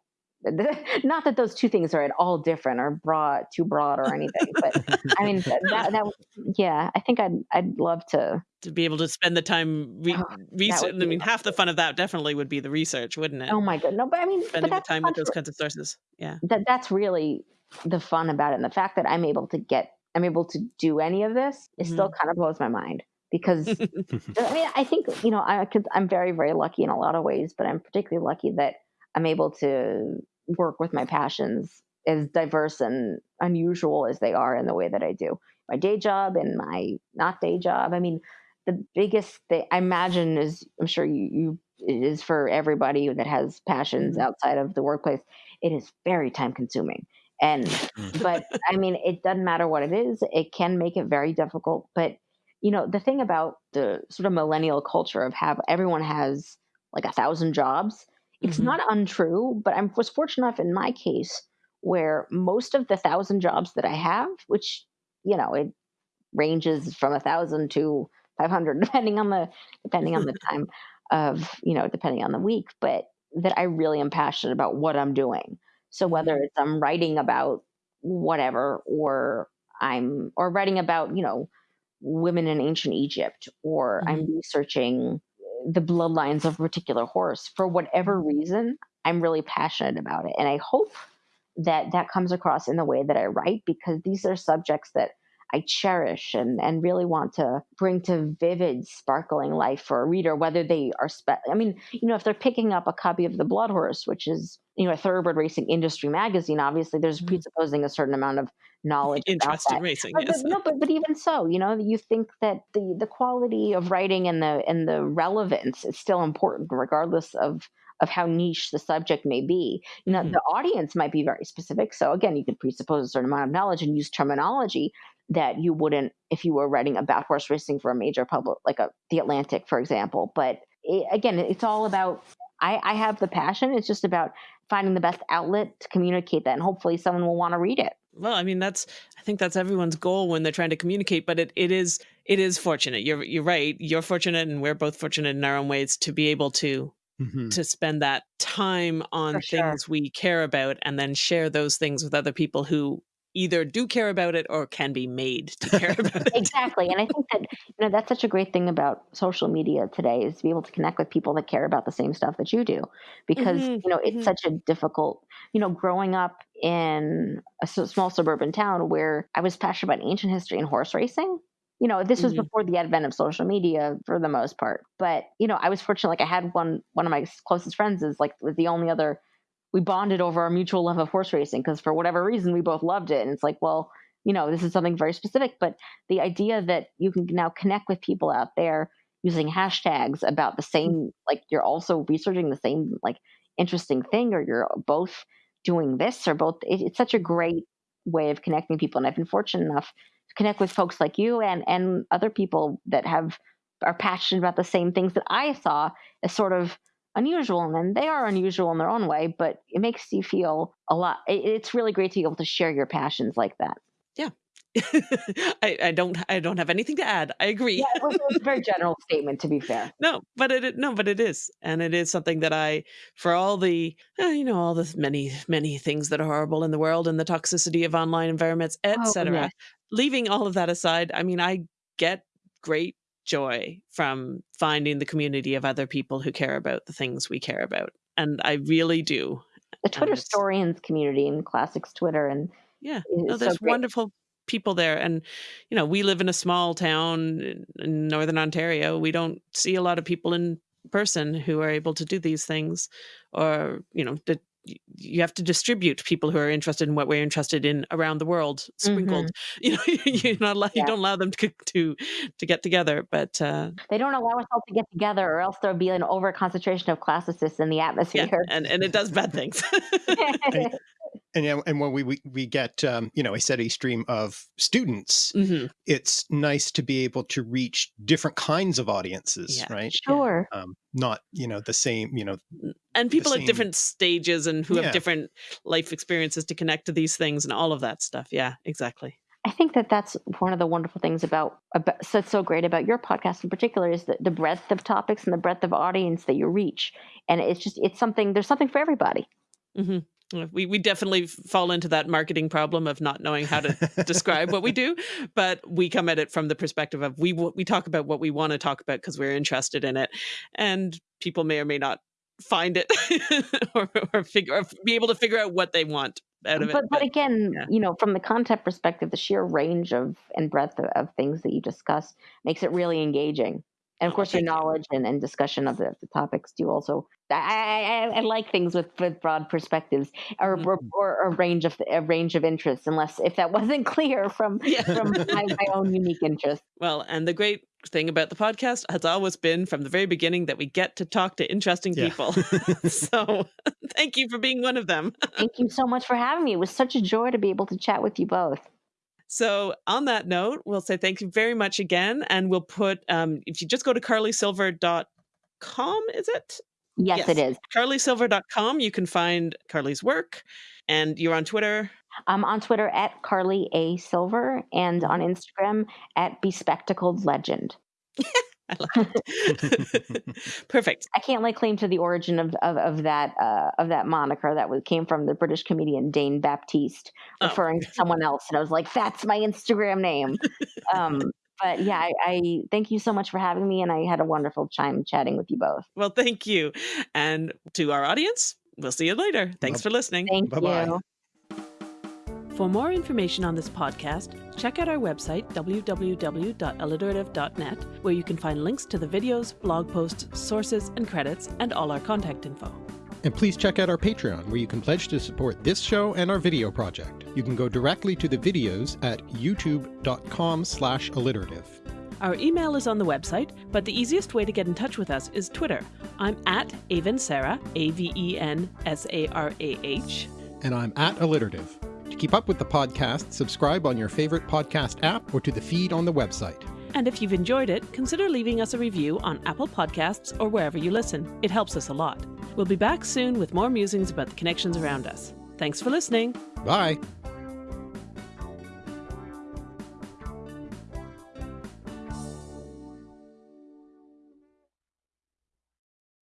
S3: <laughs> not that those two things are at all different or broad too broad or anything but i mean <laughs> that, that yeah i think i'd i'd love to
S2: to be able to spend the time re- oh, research i mean half the fun of that definitely would be the research wouldn't it?
S3: Oh my god no but i mean
S2: spending the time with those kinds of sources yeah.
S3: That that's really the fun about it and the fact that i'm able to get i'm able to do any of this it mm-hmm. still kind of blows my mind because <laughs> i mean i think you know i could i'm very very lucky in a lot of ways but i'm particularly lucky that i'm able to work with my passions as diverse and unusual as they are in the way that I do. My day job and my not day job. I mean, the biggest thing I imagine is I'm sure you, you it is for everybody that has passions mm-hmm. outside of the workplace. It is very time consuming. And mm. but I mean, it doesn't matter what it is. It can make it very difficult. But you know, the thing about the sort of millennial culture of have everyone has like a thousand jobs it's mm-hmm. not untrue, but I was fortunate enough in my case where most of the thousand jobs that I have, which, you know, it ranges from a thousand to 500, <laughs> depending on the, depending on the <laughs> time of, you know, depending on the week, but that I really am passionate about what I'm doing. So whether mm-hmm. it's I'm writing about whatever, or I'm, or writing about, you know, women in ancient Egypt, or mm-hmm. I'm researching the bloodlines of a particular horse for whatever mm-hmm. reason i'm really passionate about it and i hope that that comes across in the way that i write because these are subjects that i cherish and and really want to bring to vivid sparkling life for a reader whether they are spe- i mean you know if they're picking up a copy of the BloodHorse which is you know a thoroughbred racing industry magazine obviously there's mm-hmm. presupposing a certain amount of knowledge
S2: interest in racing
S3: but,
S2: yes.
S3: but, no but, but even so you know you think that the the quality of writing and the and the relevance is still important regardless of of how niche the subject may be you know mm-hmm. the audience might be very specific so again you could presuppose a certain amount of knowledge and use terminology that you wouldn't if you were writing about horse racing for a major public like a the atlantic for example but it, again it's all about I, I have the passion. It's just about finding the best outlet to communicate that, and hopefully, someone will want to read it.
S2: Well, I mean, that's I think that's everyone's goal when they're trying to communicate. But it, it is it is fortunate. You're you're right. You're fortunate, and we're both fortunate in our own ways to be able to mm -hmm. to spend that time on For things sure. we care about, and then share those things with other people who either do care about it or can be made to <laughs> care about it.
S3: exactly. And I think that you know that's such a great thing about social media today is to be able to connect with people that care about the same stuff that you do. Because, mm -hmm. you know, it's mm -hmm. such a difficult, you know, growing up in a small suburban town where I was passionate about ancient history and horse racing. You know, this was mm -hmm. before the advent of social media for the most part. But, you know, I was fortunate like I had one one of my closest friends is like was the only other we bonded over our mutual love of horse racing because for whatever reason we both loved it. And it's like, well, you know, this is something very specific. But the idea that you can now connect with people out there using hashtags about the same, like you're also researching the same like interesting thing, or you're both doing this, or both. It, it's such a great way of connecting people. And I've been fortunate enough to connect with folks like you and and other people that have are passionate about the same things that I saw as sort of unusual and then they are unusual in their own way but it makes you feel a lot it's really great to be able to share your passions like that
S2: yeah <laughs> I, I don't I don't have anything to add. I agree.
S3: Yeah, it was, it was a very <laughs> general statement to be fair.
S2: No, but it no, but it is, and it is something that I, for all the uh, you know all the many many things that are horrible in the world and the toxicity of online environments, etc. Oh, yeah. Leaving all of that aside, I mean, I get great joy from finding the community of other people who care about the things we care about. And I really do.
S3: The Twitter historians community and classics Twitter and
S2: yeah, no, there's so wonderful people there. And, you know, we live in a small town in Northern Ontario. We don't see a lot of people in person who are able to do these things or, you know, to you have to distribute people who are interested in what we're interested in around the world sprinkled. Mm-hmm. <laughs> you know <laughs> you're not allow, yeah. you don't allow them to to to get together but uh,
S3: they don't allow us all to get together or else there'll be an over concentration of classicists in the atmosphere.
S2: yeah, and and it does bad things <laughs>
S1: and and when we we, we get um, you know a steady stream of students, mm -hmm. it's nice to be able to reach different kinds of audiences, yeah, right?
S3: Sure.
S1: Um, not you know the same you know,
S2: and people at different stages and who yeah. have different life experiences to connect to these things and all of that stuff. Yeah, exactly.
S3: I think that that's one of the wonderful things about, about that's so great about your podcast in particular is the, the breadth of topics and the breadth of audience that you reach, and it's just it's something there's something for everybody.
S2: Mm -hmm. We we definitely fall into that marketing problem of not knowing how to describe what we <laughs> do, but we come at it from the perspective of we we talk about what we want to talk about because we're interested in it, and people may or may not find it <laughs> or, or figure or be able to figure out what they want out of
S3: but,
S2: it.
S3: But, but again, yeah. you know, from the content perspective, the sheer range of and breadth of, of things that you discuss makes it really engaging and of course your knowledge and, and discussion of the, the topics do also I, I, I, like things with, with broad perspectives or, mm-hmm. or, or, a range of a range of interests unless if that <laughs> wasn't clear from yeah. from my, <laughs> my own unique interests
S2: well and the great thing about the podcast has always been from the very beginning that we get to talk to interesting yeah. people <laughs> so thank you for being one of them
S3: thank you so much for having me it was such a joy to be able to chat with you both
S2: so on that note, we'll say thank you very much again. And we'll put, um, if you just go to carlysilver.com, is it?
S3: Yes, yes, it is.
S2: carlysilver.com, you can find Carly's work. And you're on Twitter?
S3: I'm on Twitter at Carly A. Silver and on Instagram at Bespectacled Legend. <laughs> <laughs>
S2: I love it. <laughs> Perfect.
S3: I can't lay claim to the origin of of, of that uh, of that moniker that was, came from the British comedian Dane Baptiste oh. referring oh. to someone else, and I was like, "That's my Instagram name." um, but yeah, I, I, thank you so much for having me, and I had a wonderful time chatting with you both.
S2: Well, thank you, and to our audience, we'll see you later. Thanks for listening.
S3: Thank Bye-bye. you.
S2: For more information on this podcast, check out our website, www.alliterative.net, where you can find links to the videos, blog posts, sources, and credits, and all our contact info.
S1: And please check out our Patreon, where you can pledge to support this show and our video project. You can go directly to the videos at youtube.com slash alliterative.
S2: Our email is on the website, but the easiest way to get in touch with us is Twitter. I'm at Avensarah, A-V-E-N-S-A-R-A-H.
S1: And I'm at alliterative. To keep up with the podcast, subscribe on your favorite podcast app or to the feed on the website.
S2: And if you've enjoyed it, consider leaving us a review on Apple Podcasts or wherever you listen. It helps us a lot.
S4: We'll be back soon with more musings about the connections around us. Thanks for listening.
S1: Bye.